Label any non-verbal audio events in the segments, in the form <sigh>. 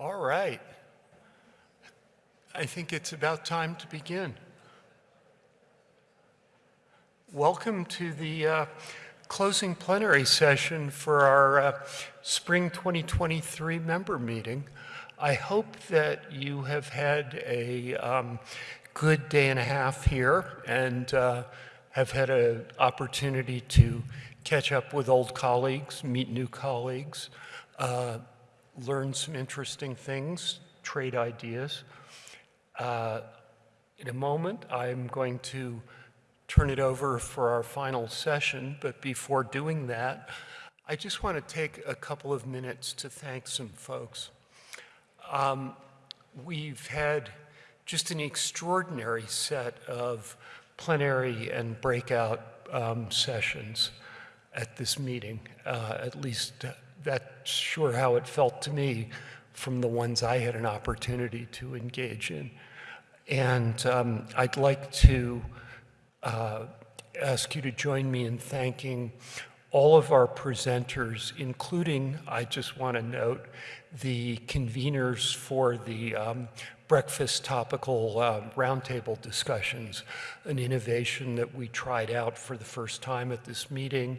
All right. I think it's about time to begin. Welcome to the uh, closing plenary session for our uh, spring 2023 member meeting. I hope that you have had a um, good day and a half here and uh, have had an opportunity to catch up with old colleagues, meet new colleagues, uh, learn some interesting things, trade ideas. Uh, in a moment, I'm going to turn it over for our final session, but before doing that, I just want to take a couple of minutes to thank some folks. Um, we've had just an extraordinary set of plenary and breakout um, sessions at this meeting, uh, at least that's sure how it felt to me from the ones I had an opportunity to engage in. And um, I'd like to uh, ask you to join me in thanking all of our presenters, including, I just want to note, the conveners for the um, breakfast topical uh, roundtable discussions, an innovation that we tried out for the first time at this meeting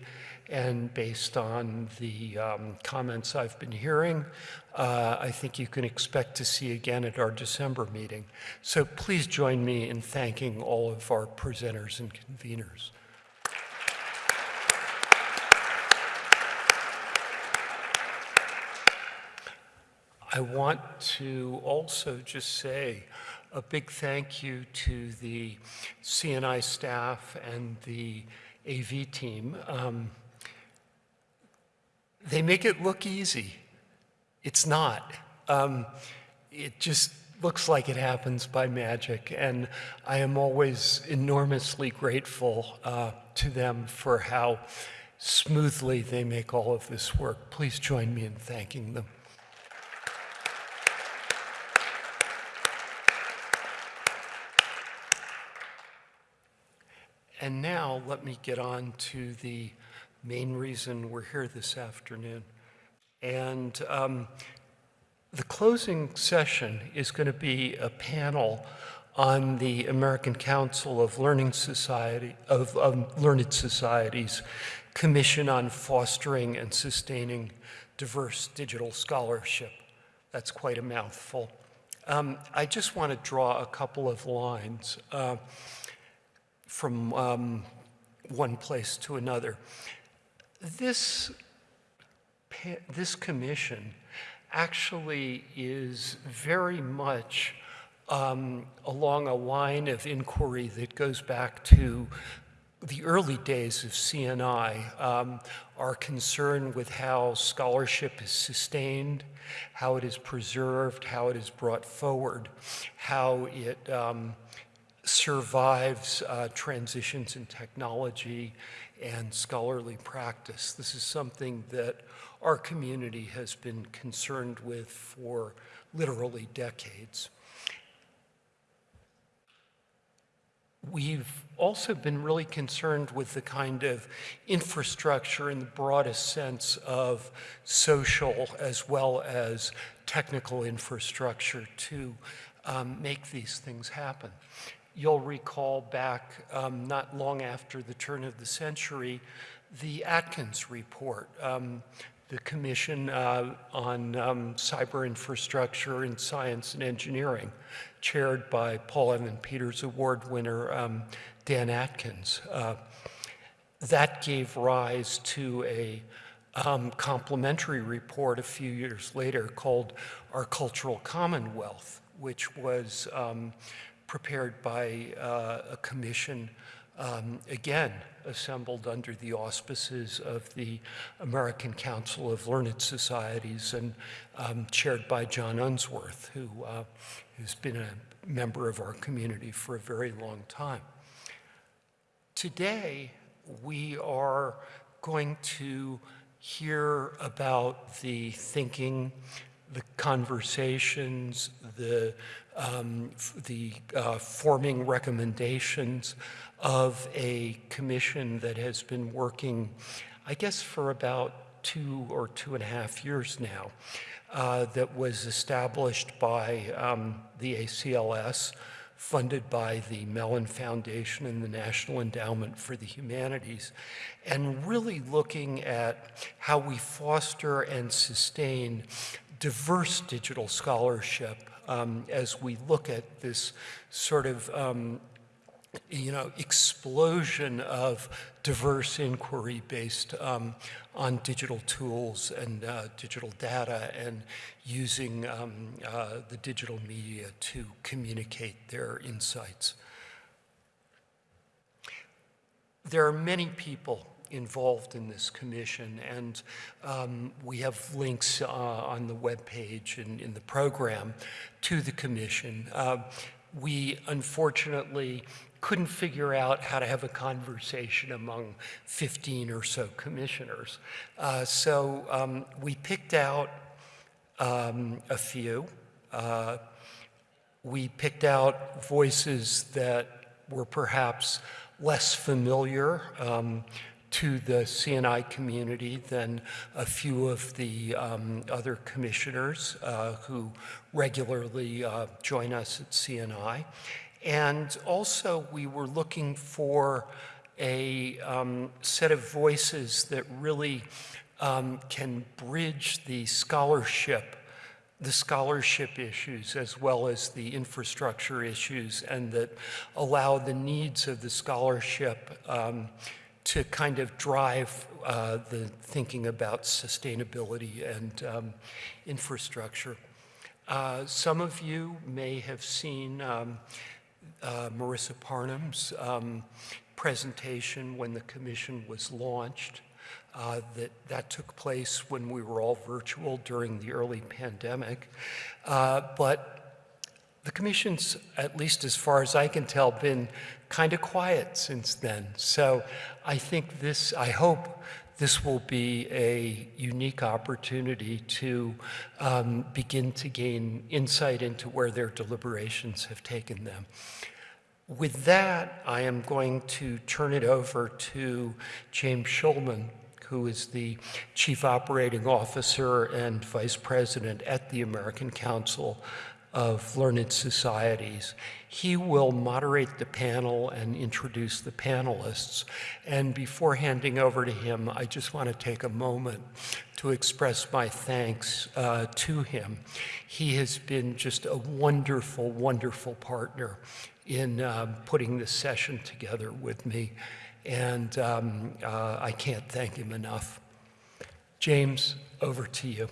and based on the um, comments I've been hearing, uh, I think you can expect to see again at our December meeting. So please join me in thanking all of our presenters and conveners. I want to also just say a big thank you to the CNI staff and the AV team. Um, they make it look easy. It's not. Um, it just looks like it happens by magic, and I am always enormously grateful uh, to them for how smoothly they make all of this work. Please join me in thanking them. And now let me get on to the main reason we're here this afternoon. And um, the closing session is going to be a panel on the American Council of Learning Society of, of Learned Societies Commission on Fostering and Sustaining Diverse Digital Scholarship. That's quite a mouthful. Um, I just want to draw a couple of lines uh, from um, one place to another. This, this commission actually is very much um, along a line of inquiry that goes back to the early days of CNI, um, our concern with how scholarship is sustained, how it is preserved, how it is brought forward, how it um, survives uh, transitions in technology and scholarly practice. This is something that our community has been concerned with for literally decades. We've also been really concerned with the kind of infrastructure in the broadest sense of social as well as technical infrastructure to um, make these things happen. You'll recall back um, not long after the turn of the century, the Atkins report, um, the Commission uh, on um, Cyber Infrastructure in Science and Engineering, chaired by Paul Evan Peters Award winner um, Dan Atkins. Uh, that gave rise to a um, complementary report a few years later called Our Cultural Commonwealth, which was um, prepared by uh, a commission, um, again, assembled under the auspices of the American Council of Learned Societies and um, chaired by John Unsworth, who uh, has been a member of our community for a very long time. Today, we are going to hear about the thinking, the conversations, the um, the uh, forming recommendations of a commission that has been working, I guess, for about two or two and a half years now uh, that was established by um, the ACLS, funded by the Mellon Foundation and the National Endowment for the Humanities, and really looking at how we foster and sustain diverse digital scholarship um, as we look at this sort of um, you know, explosion of diverse inquiry based um, on digital tools and uh, digital data and using um, uh, the digital media to communicate their insights. There are many people involved in this commission, and um, we have links uh, on the webpage and in the program to the commission. Uh, we unfortunately couldn't figure out how to have a conversation among 15 or so commissioners. Uh, so um, we picked out um, a few. Uh, we picked out voices that were perhaps less familiar um, to the CNI community than a few of the um, other commissioners uh, who regularly uh, join us at CNI. And also we were looking for a um, set of voices that really um, can bridge the scholarship the scholarship issues as well as the infrastructure issues and that allow the needs of the scholarship um, to kind of drive uh, the thinking about sustainability and um, infrastructure. Uh, some of you may have seen um, uh, Marisa Parham's um, presentation when the commission was launched. Uh, that, that took place when we were all virtual during the early pandemic. Uh, but the commission's, at least as far as I can tell, been kind of quiet since then. So I think this, I hope this will be a unique opportunity to um, begin to gain insight into where their deliberations have taken them. With that, I am going to turn it over to James Shulman, who is the Chief Operating Officer and Vice President at the American Council of Learned Societies. He will moderate the panel and introduce the panelists. And before handing over to him, I just want to take a moment to express my thanks uh, to him. He has been just a wonderful, wonderful partner in um, putting this session together with me. And um, uh, I can't thank him enough. James, over to you.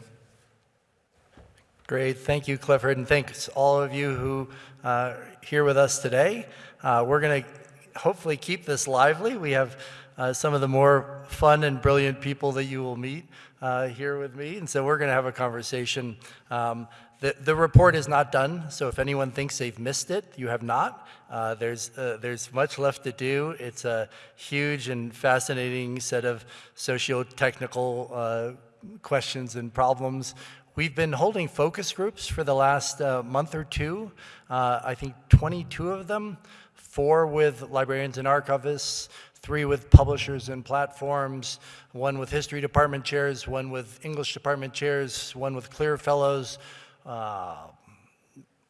Great. Thank you, Clifford, and thanks all of you who uh, here with us today. Uh, we're going to hopefully keep this lively. We have uh, some of the more fun and brilliant people that you will meet uh, here with me, and so we're going to have a conversation. Um, the, the report is not done, so if anyone thinks they've missed it, you have not. Uh, there's, uh, there's much left to do. It's a huge and fascinating set of socio-technical questions and problems We've been holding focus groups for the last uh, month or two. Uh, I think 22 of them, four with librarians and archivists, three with publishers and platforms, one with history department chairs, one with English department chairs, one with CLIR fellows, uh,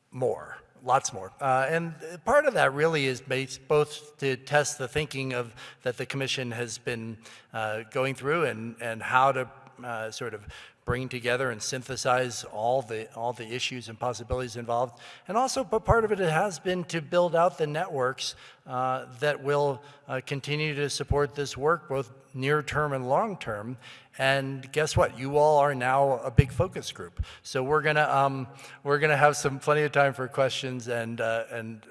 more, lots more. Uh, and part of that really is based both to test the thinking of that the commission has been uh, going through and, and how to uh, sort of bring together and synthesize all the, all the issues and possibilities involved. And also, but part of it has been to build out the networks uh, that will uh, continue to support this work, both near term and long term. And guess what? You all are now a big focus group. So we're gonna um, we're gonna have some plenty of time for questions, and uh, and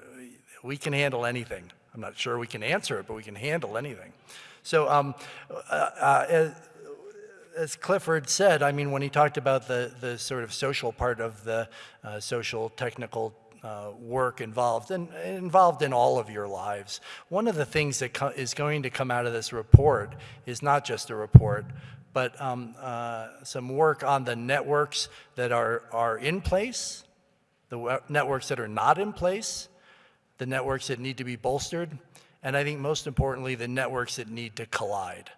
we can handle anything. I'm not sure we can answer it, but we can handle anything. So um, uh, uh, as Clifford said, I mean, when he talked about the, the sort of social part of the uh, social technical uh, work involved and involved in all of your lives. One of the things that is going to come out of this report is not just a report, but um, uh, some work on the networks that are, are in place, the networks that are not in place, the networks that need to be bolstered, and I think most importantly, the networks that need to collide.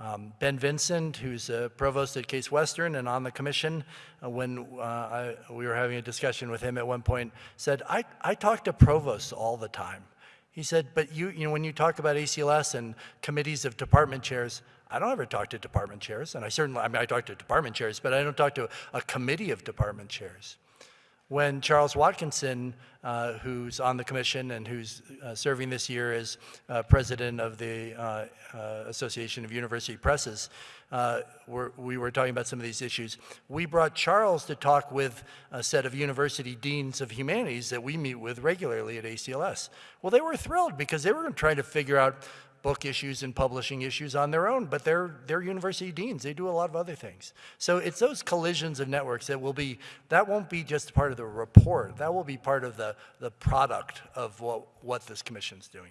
Um, Ben Vinson, who's a provost at Case Western and on the commission, uh, when uh, I, we were having a discussion with him at one point, said, I, I talk to provosts all the time. He said, but you, you know, when you talk about ACLS and committees of department chairs, I don't ever talk to department chairs, and I certainly, I mean, I talk to department chairs, but I don't talk to a committee of department chairs. When Charles Watkinson, uh, who's on the commission and who's uh, serving this year as uh, president of the uh, uh, Association of University Presses, uh, were, we were talking about some of these issues. We brought Charles to talk with a set of university deans of humanities that we meet with regularly at ACLS. Well, they were thrilled because they were trying to figure out book issues and publishing issues on their own, but they're, they're university deans. They do a lot of other things. So it's those collisions of networks that will be, that won't be just part of the report. That will be part of the, the product of what, what this commission's doing.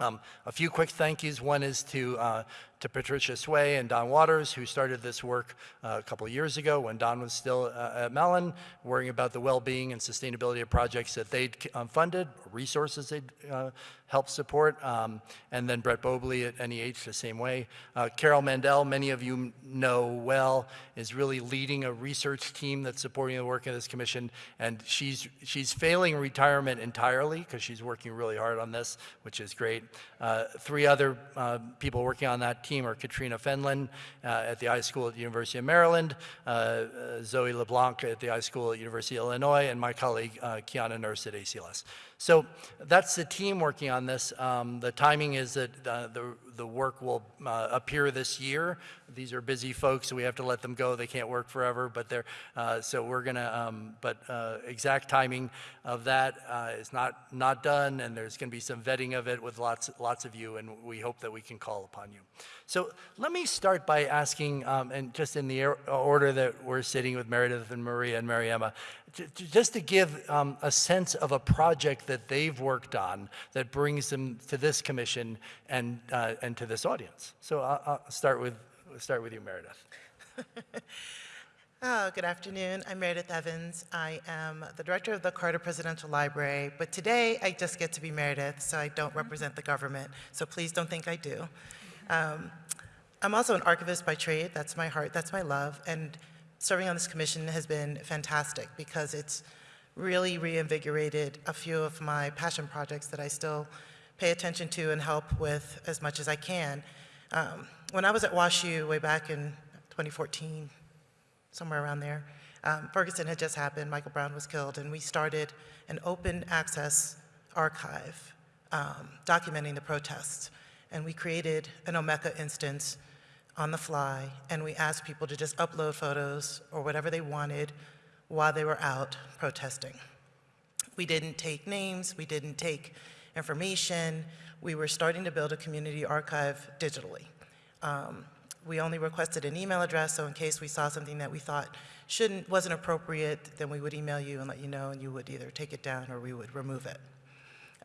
Um, a few quick thank yous. One is to, uh, to Patricia Hswe and Don Waters, who started this work uh, a couple years ago when Don was still uh, at Mellon, worrying about the well-being and sustainability of projects that they'd um, funded, resources they'd uh, helped support, um, and then Brett Bobley at NEH the same way. Uh, Carol Mandel, many of you know well, is really leading a research team that's supporting the work of this commission, and she's, she's failing retirement entirely because she's working really hard on this, which is great. Uh, three other uh, people working on that team are Katrina Fenlon uh, at the iSchool at the University of Maryland, uh, uh, Zoe LeBlanc at the iSchool at University of Illinois, and my colleague Kiana Nurse at ACLS. So that's the team working on this. Um, the timing is that uh, the, the work will uh, appear this year. These are busy folks, so we have to let them go. They can't work forever, but they're, uh, so we're gonna, um, but uh, exact timing of that uh, is not, not done, and there's gonna be some vetting of it with lots, lots of you, and we hope that we can call upon you. So let me start by asking, um, and just in the order that we're sitting with Meredith and Maria and Mary just to give um, a sense of a project that they've worked on that brings them to this commission and, uh, and to this audience. So I'll, I'll start with, start with you, Meredith. <laughs> Oh, good afternoon. I'm Meredith Evans. I am the director of the Carter Presidential Library, but today I just get to be Meredith, so I don't represent the government, so please don't think I do. Um, I'm also an archivist by trade. That's my heart, that's my love, and serving on this commission has been fantastic because it's really reinvigorated a few of my passion projects that I still pay attention to and help with as much as I can. Um, when I was at WashU way back in 2014, somewhere around there. Um, Ferguson had just happened, Michael Brown was killed, and we started an open access archive um, documenting the protests. And we created an Omeka instance on the fly, and we asked people to just upload photos or whatever they wanted while they were out protesting. We didn't take names, we didn't take information. We were starting to build a community archive digitally. Um, we only requested an email address, so in case we saw something that we thought shouldn't, wasn't appropriate, then we would email you and let you know, and you would either take it down or we would remove it.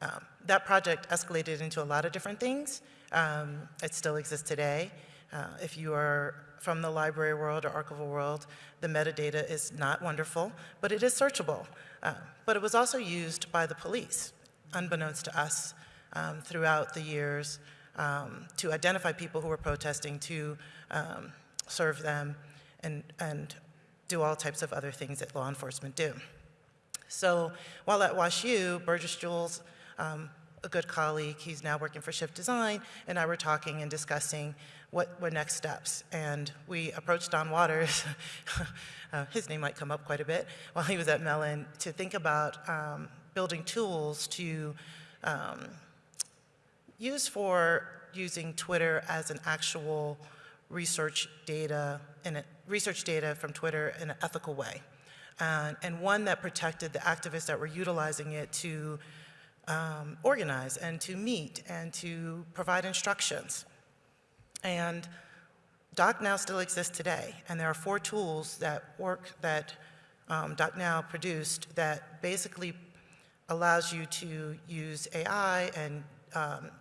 Um, that project escalated into a lot of different things. Um, it still exists today. Uh, if you are from the library world or archival world, the metadata is not wonderful, but it is searchable. Uh, but it was also used by the police, unbeknownst to us, um, throughout the years um, to identify people who were protesting, to um, serve them, and, and do all types of other things that law enforcement do. So while at WashU, Bergis Jules, um, a good colleague, he's now working for Shift Design, and I were talking and discussing what were next steps. And we approached Don Waters, <laughs> uh, his name might come up quite a bit, while he was at Mellon, to think about um, building tools to um, use for using Twitter as an actual research data, in a, research data from Twitter in an ethical way. And, and one that protected the activists that were utilizing it to um, organize and to meet and to provide instructions. And DocNow still exists today, and there are four tools that work that um, DocNow produced that basically allows you to use AI and um,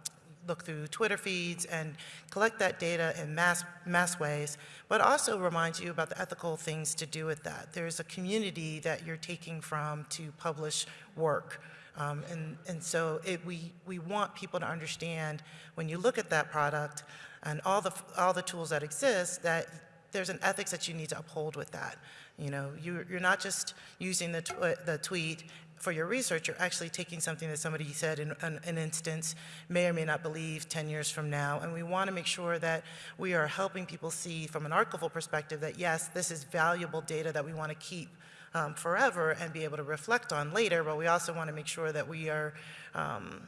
look through Twitter feeds and collect that data in mass, mass ways, but also reminds you about the ethical things to do with that. There's a community that you're taking from to publish work. Um, and, and so it, we, we want people to understand when you look at that product and all the, all the tools that exist, that there's an ethics that you need to uphold with that. You know, you, you're not just using the, tw- the tweet for your research, you're actually taking something that somebody said in an, an instance, may or may not believe 10 years from now, and we want to make sure that we are helping people see from an archival perspective that yes, this is valuable data that we want to keep um, forever and be able to reflect on later, but we also want to make sure that we are um,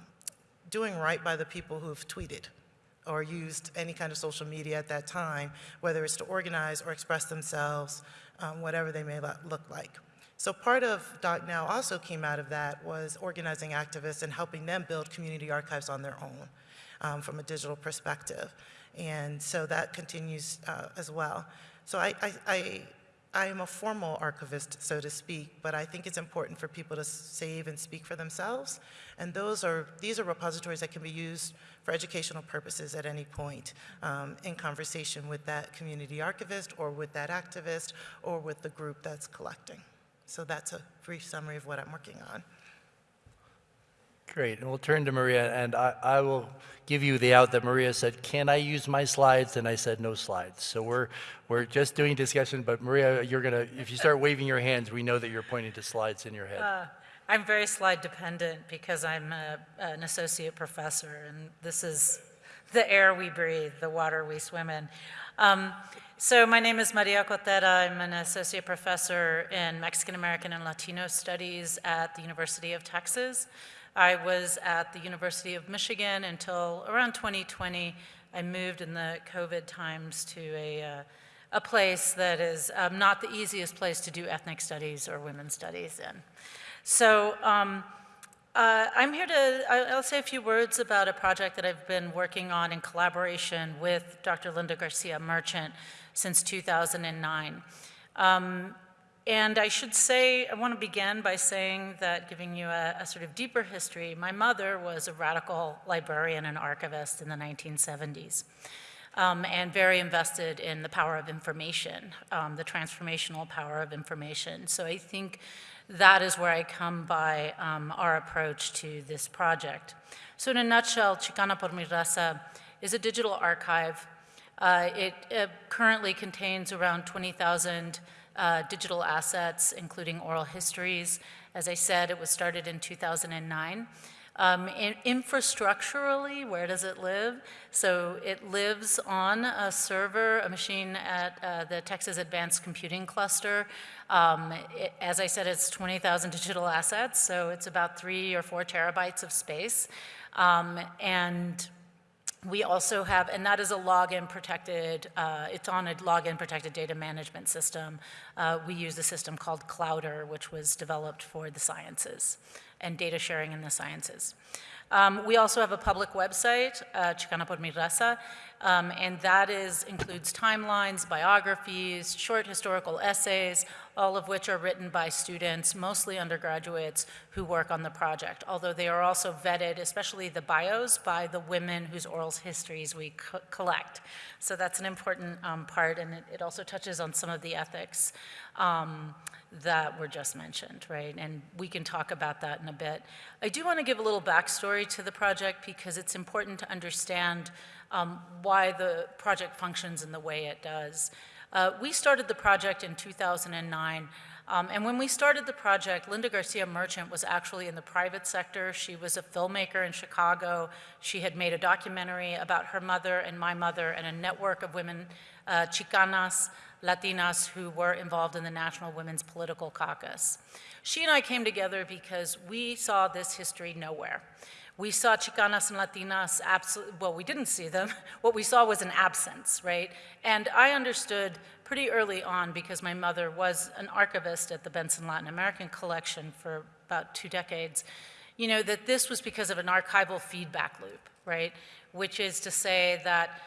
doing right by the people who've tweeted or used any kind of social media at that time, whether it's to organize or express themselves, um, whatever they may look like. So part of Doc Now also came out of that was organizing activists and helping them build community archives on their own um, from a digital perspective. And so that continues uh, as well. So I, I, I, I am a formal archivist, so to speak, but I think it's important for people to save and speak for themselves. And those are, these are repositories that can be used for educational purposes at any point um, in conversation with that community archivist or with that activist or with the group that's collecting. So that's a brief summary of what I'm working on. Great, and we'll turn to Maria, and I, I will give you the out that Maria said, can I use my slides? And I said, no slides. So we're, we're just doing discussion, but Maria, you're gonna, if you start waving your hands, we know that you're pointing to slides in your head. Uh, I'm very slide dependent because I'm a, an associate professor, and this is the air we breathe, the water we swim in. Um, so my name is Maria Cotera. I'm an associate professor in Mexican American and Latino studies at the University of Texas. I was at the University of Michigan until around 2020. I moved in the COVID times to a, uh, a place that is um, not the easiest place to do ethnic studies or women's studies in. So um, uh, I'm here to, I'll say a few words about a project that I've been working on in collaboration with Dr. Linda Garcia Merchant since 2009. Um, and I should say, I want to begin by saying that, giving you a, a sort of deeper history, my mother was a radical librarian and archivist in the 1970s. Um, and very invested in the power of information, um, the transformational power of information. So I think that is where I come by um, our approach to this project. So in a nutshell, Chicana por mi raza is a digital archive. Uh, it uh, currently contains around 20,000 uh, digital assets, including oral histories. As I said, it was started in 2009. Um, in- infrastructurally, where does it live? So it lives on a server, a machine at uh, the Texas Advanced Computing Cluster. Um, it- as I said, it's 20,000 digital assets, so it's about three or four terabytes of space. Um, and we also have, and that is a login protected, uh, it's on a login protected data management system. Uh, we use a system called Clowder, which was developed for the sciences and data sharing in the sciences. Um, we also have a public website, uh, Chicana por mi raza, um, and that is, includes timelines, biographies, short historical essays, all of which are written by students, mostly undergraduates, who work on the project, although they are also vetted, especially the bios, by the women whose oral histories we co- collect. So that's an important um, part, and it, it also touches on some of the ethics um, that were just mentioned, right? And we can talk about that in a bit. I do want to give a little backstory to the project because it's important to understand um, why the project functions in the way it does. Uh, we started the project in 2009. Um, and when we started the project, Linda Garcia Merchant was actually in the private sector. She was a filmmaker in Chicago. She had made a documentary about her mother and my mother and a network of women, uh, Chicanas, Latinas, who were involved in the National Women's Political Caucus. She and I came together because we saw this history nowhere. We saw Chicanas and Latinas, well, we didn't see them. <laughs> What we saw was an absence, right? And I understood pretty early on, because my mother was an archivist at the Benson Latin American Collection for about two decades, you know, that this was because of an archival feedback loop, right? Which is to say that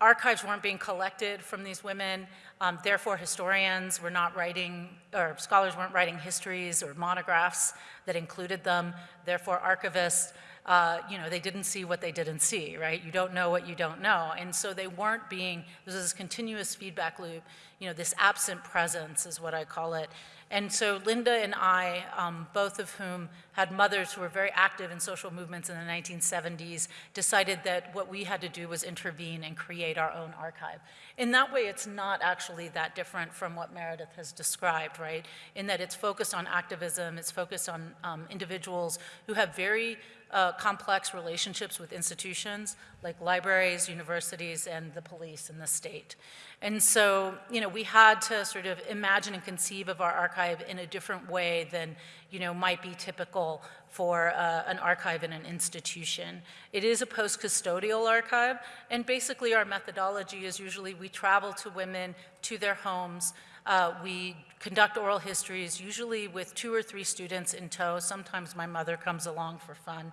archives weren't being collected from these women, um, therefore historians were not writing, or scholars weren't writing histories or monographs that included them, therefore archivists uh, you know, they didn't see what they didn't see, right? You don't know what you don't know. And so they weren't being, there's this continuous feedback loop you know, this absent presence is what I call it. And so Linda and I, um, both of whom had mothers who were very active in social movements in the 1970s, decided that what we had to do was intervene and create our own archive. In that way, it's not actually that different from what Meredith has described, right? In that it's focused on activism, it's focused on um, individuals who have very uh, complex relationships with institutions like libraries, universities, and the police and the state. And so, you know, we had to sort of imagine and conceive of our archive in a different way than, you know, might be typical for uh, an archive in an institution. It is a post-custodial archive, and basically our methodology is usually we travel to women, to their homes, uh, we conduct oral histories, usually with two or three students in tow. Sometimes my mother comes along for fun,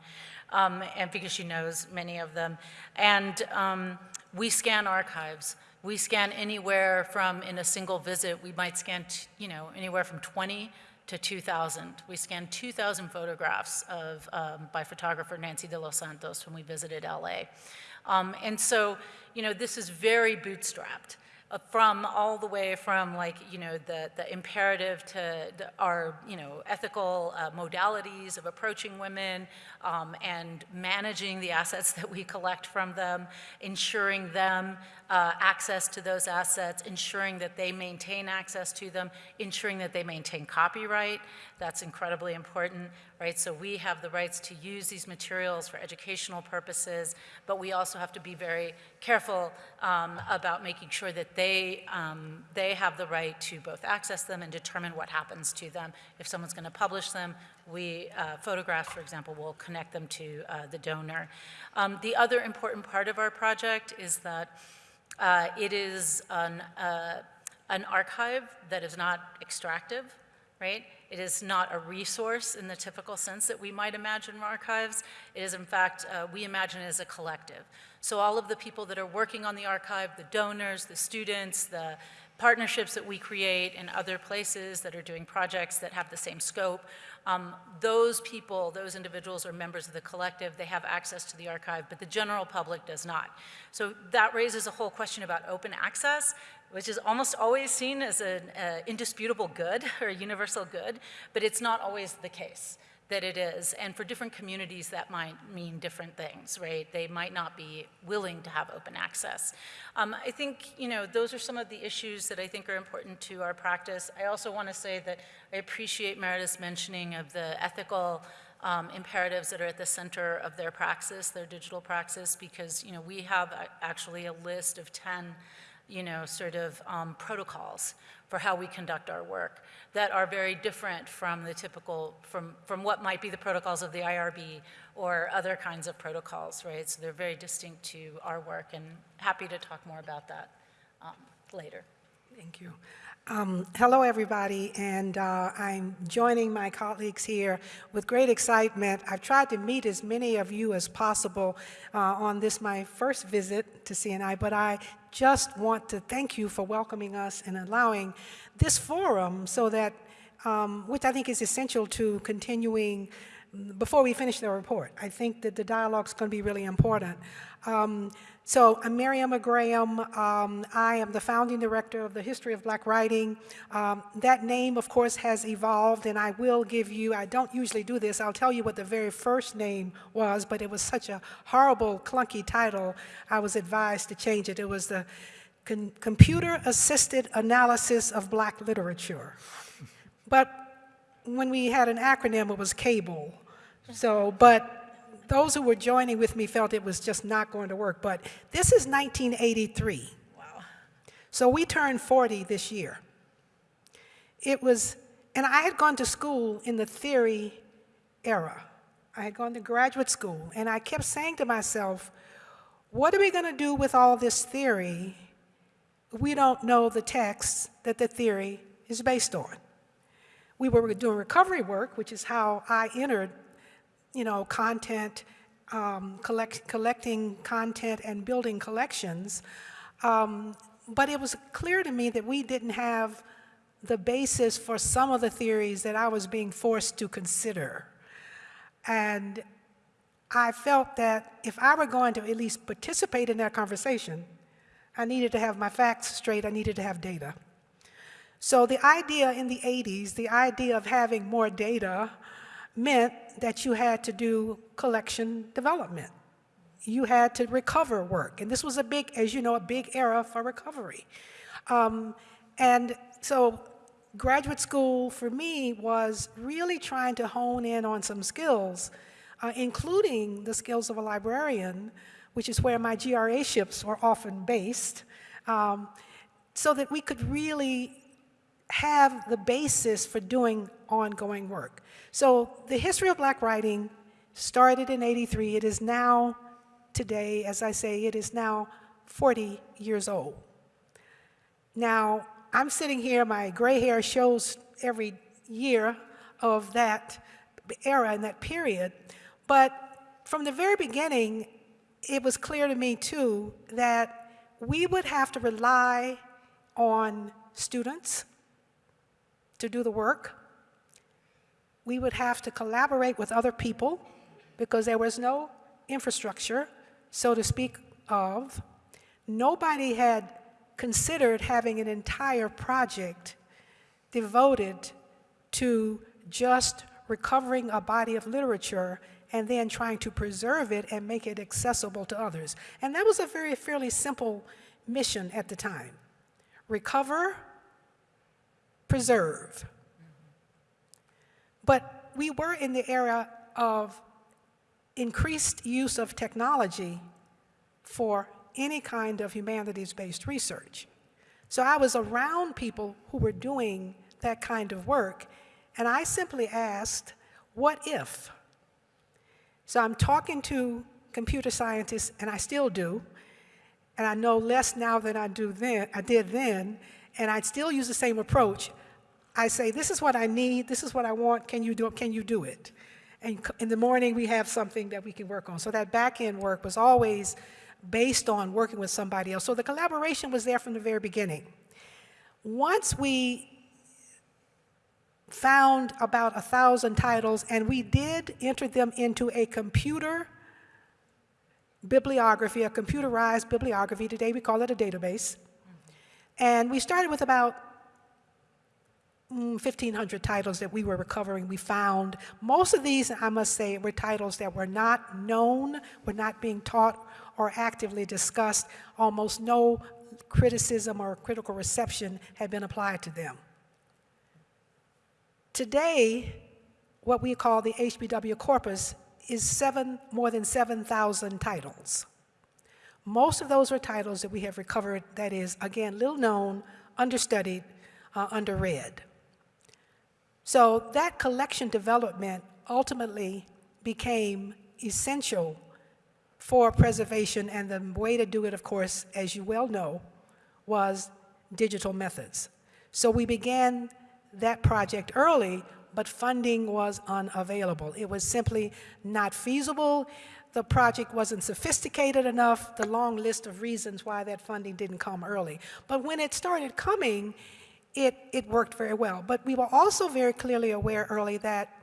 um, and because she knows many of them. And um, we scan archives. We scan anywhere from, in a single visit, we might scan, you know, anywhere from 20 to 2,000. We scanned 2,000 photographs of, um, by photographer Nancy de los Santos when we visited LA. Um, and so, you know, this is very bootstrapped uh, from all the way from like, you know, the, the imperative to the, our, you know, ethical uh, modalities of approaching women um, and managing the assets <laughs> that we collect from them, ensuring them uh, access to those assets, ensuring that they maintain access to them, ensuring that they maintain copyright. That's incredibly important, right? So we have the rights to use these materials for educational purposes, but we also have to be very careful um, about making sure that they, um, they have the right to both access them and determine what happens to them. If someone's going to publish them, we, uh, photographs, for example, will connect them to uh, the donor. Um, the other important part of our project is that uh, it is an, uh, an archive that is not extractive, right? It is not a resource in the typical sense that we might imagine archives. It is, in fact, uh, we imagine it as a collective. So all of the people that are working on the archive, the donors, the students, the partnerships that we create in other places that are doing projects that have the same scope, um, those people, those individuals are members of the collective, they have access to the archive, but the general public does not. So that raises a whole question about open access, which is almost always seen as an uh, indisputable good <laughs> or a universal good, but it's not always the case that it is. And for different communities, that might mean different things, right? They might not be willing to have open access. Um, I think, you know, those are some of the issues that I think are important to our practice. I also want to say that I appreciate Meredith's mentioning of the ethical um, imperatives that are at the center of their praxis, their digital praxis, because, you know, we have actually a list of 10 you know, sort of um, protocols for how we conduct our work that are very different from the typical, from, from what might be the protocols of the IRB or other kinds of protocols, right? So they're very distinct to our work and happy to talk more about that um, later. Thank you. Um, hello, everybody, and uh, I'm joining my colleagues here with great excitement. I've tried to meet as many of you as possible uh, on this, my first visit to CNI, but I just want to thank you for welcoming us and allowing this forum so that, um, which I think is essential to continuing before we finish the report. I think that the dialogue is going to be really important. Um, so I'm Maryemma Graham. Um, I am the founding director of the History of Black Writing. Um, that name, of course, has evolved, and I will give you, I don't usually do this, I'll tell you what the very first name was, but it was such a horrible, clunky title, I was advised to change it. It was the Con Computer Assisted Analysis of Black Literature. But when we had an acronym, it was CABLE. So, but those who were joining with me felt it was just not going to work, but this is 1983. Wow. So we turned 40 this year. It was, and I had gone to school in the theory era. I had gone to graduate school, and I kept saying to myself, what are we going to do with all this theory? We don't know the text that the theory is based on. We were doing recovery work, which is how I entered you know, content, um, collect, collecting content and building collections. Um, but it was clear to me that we didn't have the basis for some of the theories that I was being forced to consider. And I felt that if I were going to at least participate in that conversation, I needed to have my facts straight, I needed to have data. So the idea in the 80s, the idea of having more data meant that you had to do collection development. You had to recover work. And this was a big, as you know, a big era for recovery. Um, and so graduate school for me was really trying to hone in on some skills, uh, including the skills of a librarian, which is where my GRA ships were often based, um, so that we could really have the basis for doing ongoing work. So the history of black writing started in 83. It is now, today, as I say, it is now 40 years old. Now, I'm sitting here, my gray hair shows every year of that era and that period, but from the very beginning, it was clear to me too that we would have to rely on students to do the work. We would have to collaborate with other people because there was no infrastructure, so to speak, of. Nobody had considered having an entire project devoted to just recovering a body of literature and then trying to preserve it and make it accessible to others. And that was a very fairly simple mission at the time. Recover, preserve. But we were in the era of increased use of technology for any kind of humanities-based research. So I was around people who were doing that kind of work, and I simply asked, what if? So I'm talking to computer scientists, and I still do, and I know less now than I do then, I did then, and I still use the same approach. I say, this is what I need, this is what I want, can you do it, can you do it? And in the morning, we have something that we can work on. So that back-end work was always based on working with somebody else. So the collaboration was there from the very beginning. Once we found about a thousand titles, and we did enter them into a computer bibliography, a computerized bibliography. Today we call it a database. And we started with about 1,500 titles that we were recovering. We found most of these, I must say, were titles that were not known, were not being taught or actively discussed. Almost no criticism or critical reception had been applied to them. Today, what we call the HBW corpus is seven, more than 7,000 titles. Most of those are titles that we have recovered that is, again, little known, understudied, uh, underread. So that collection development ultimately became essential for preservation, and the way to do it, of course, as you well know, was digital methods. So we began that project early, but funding was unavailable. It was simply not feasible. The project wasn't sophisticated enough, the long list of reasons why that funding didn't come early. But when it started coming, it, it worked very well. But we were also very clearly aware early that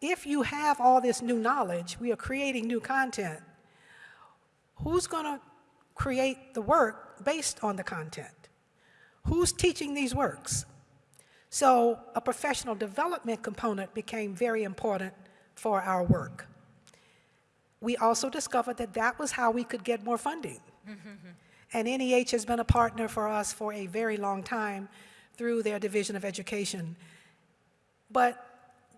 if you have all this new knowledge, we are creating new content, who's going to create the work based on the content? Who's teaching these works? So a professional development component became very important for our work. We also discovered that that was how we could get more funding. Mm-hmm. and NEH has been a partner for us for a very long time through their Division of Education. But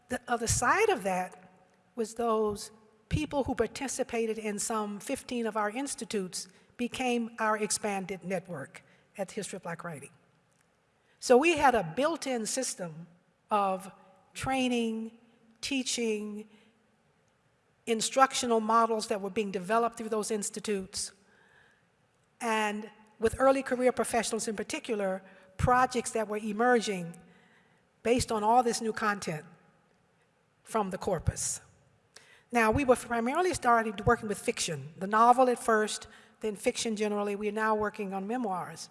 the other side of that was those people who participated in some 15 of our institutes became our expanded network at the History of Black Writing. So we had a built-in system of training, teaching, instructional models that were being developed through those institutes, and with early career professionals in particular, projects that were emerging based on all this new content from the corpus. Now, we were primarily starting working with fiction, the novel at first, then fiction generally. We are now working on memoirs.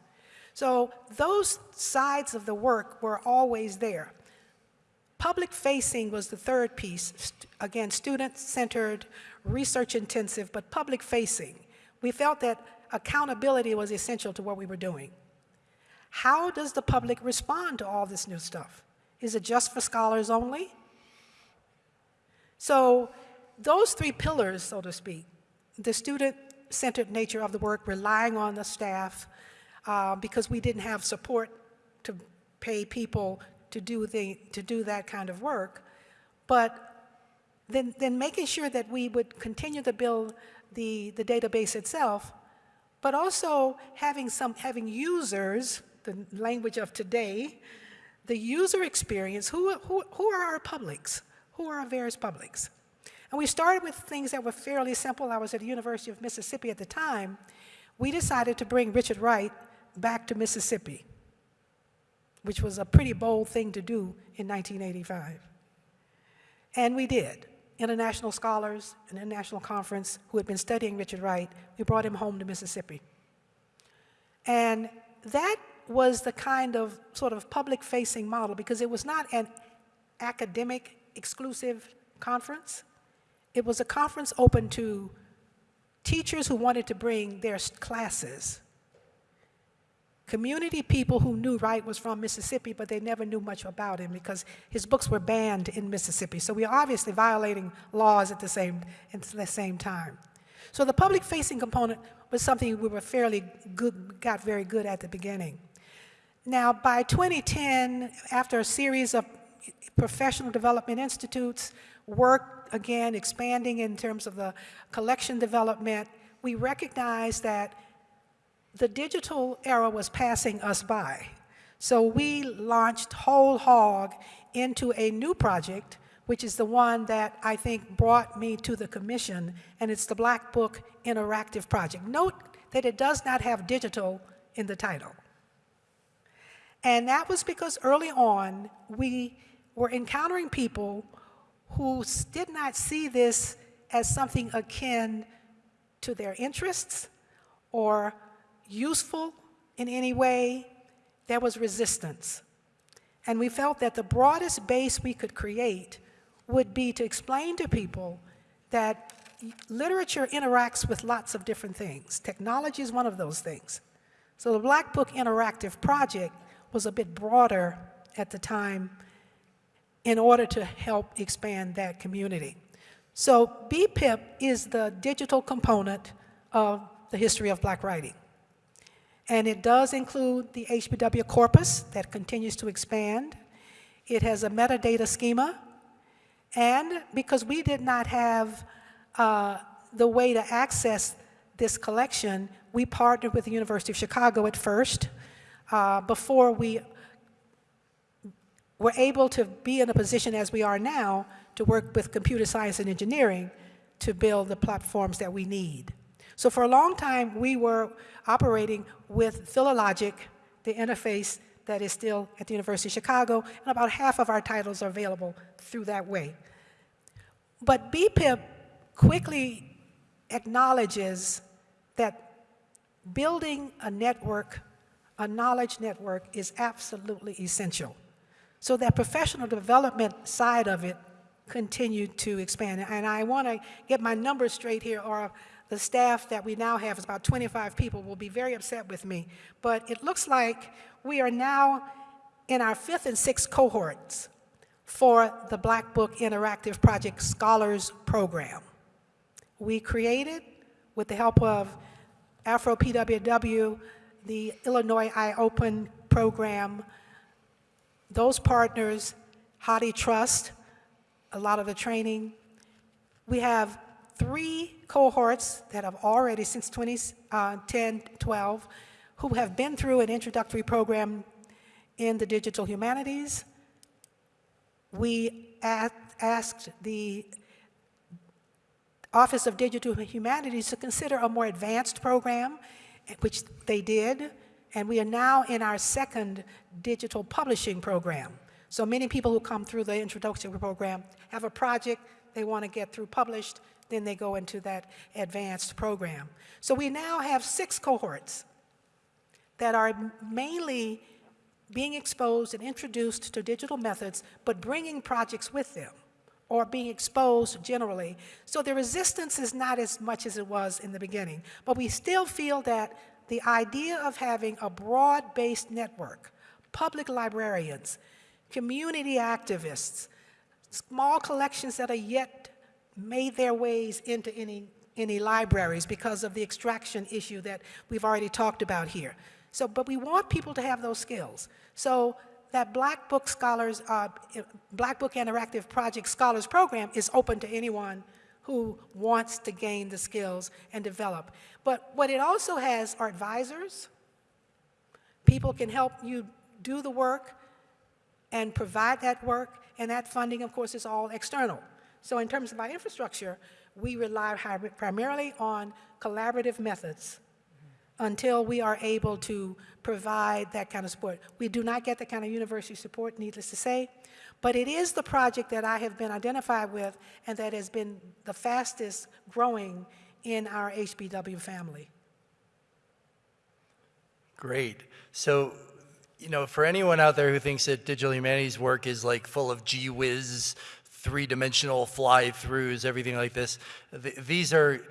So those sides of the work were always there. Public facing was the third piece. Again, student-centered, research-intensive, but public facing. We felt that accountability was essential to what we were doing. How does the public respond to all this new stuff? Is it just for scholars only? So those three pillars, so to speak, the student-centered nature of the work, relying on the staff, uh, because we didn't have support to pay people to do, the, to do that kind of work, but then, then making sure that we would continue to build the, the database itself, but also having some having users, the language of today, the user experience, who, who, who are our publics? Who are our various publics? And we started with things that were fairly simple. I was at the University of Mississippi at the time. We decided to bring Richard Wright back to Mississippi, which was a pretty bold thing to do in 1985. And we did. International scholars, an international conference who had been studying Richard Wright, we brought him home to Mississippi. And that was the kind of sort of public-facing model because it was not an academic exclusive conference. It was a conference open to teachers who wanted to bring their classes, community people who knew Wright was from Mississippi, but they never knew much about him because his books were banned in Mississippi. So we are obviously violating laws at the same, at the same time. So the public-facing component was something we were fairly good, got very good at the beginning. Now, by 2010, after a series of professional development institutes, work again expanding in terms of the collection development, we recognized that the digital era was passing us by. So we launched whole hog into a new project, which is the one that I think brought me to the commission, and it's the Black Book Interactive Project. Note that it does not have digital in the title. And that was because early on, we were encountering people who did not see this as something akin to their interests or useful in any way. There was resistance. And we felt that the broadest base we could create would be to explain to people that literature interacts with lots of different things. Technology is one of those things. So the Black Book Interactive Project was a bit broader at the time in order to help expand that community. So BBIP is the digital component of the history of black writing. And it does include the HBW corpus that continues to expand. It has a metadata schema. And because we did not have uh, the way to access this collection, we partnered with the University of Chicago at first uh, before we were able to be in a position as we are now to work with computer science and engineering to build the platforms that we need. So for a long time, we were operating with Philologic, the interface that is still at the University of Chicago, and about half of our titles are available through that way. But BBIP quickly acknowledges that building a network, a knowledge network, is absolutely essential. So that professional development side of it continued to expand. And I want to get my numbers straight here, or the staff that we now have is about 25 people will be very upset with me. But it looks like we are now in our fifth and sixth cohorts for the Black Book Interactive Project Scholars Program. We created, with the help of Afro PWW, the Illinois Eye Open program, those partners, HathiTrust, a lot of the training. We have three cohorts that have already, since 2010, uh, 12, who have been through an introductory program in the digital humanities. We asked the Office of Digital Humanities to consider a more advanced program, which they did, and we are now in our second digital publishing program. So many people who come through the introductory program have a project they want to get through published, then they go into that advanced program. So we now have six cohorts that are mainly being exposed and introduced to digital methods, but bringing projects with them or being exposed generally. So the resistance is not as much as it was in the beginning, but we still feel that the idea of having a broad-based network, public librarians, community activists, small collections that are yet made their ways into any, any libraries because of the extraction issue that we've already talked about here. So, but we want people to have those skills. So that Black Book Scholars, uh, Black Book Interactive Project Scholars Program is open to anyone who wants to gain the skills and develop. But what it also has are advisors. People can help you do the work and provide that work, and that funding, of course, is all external. So in terms of our infrastructure, we rely primarily on collaborative methods until we are able to provide that kind of support. We do not get the kind of university support, needless to say, but it is the project that I have been identified with and that has been the fastest growing in our HBW family. Great. So, you know, for anyone out there who thinks that digital humanities work is like full of gee whiz, three-dimensional fly-throughs, everything like this, th these are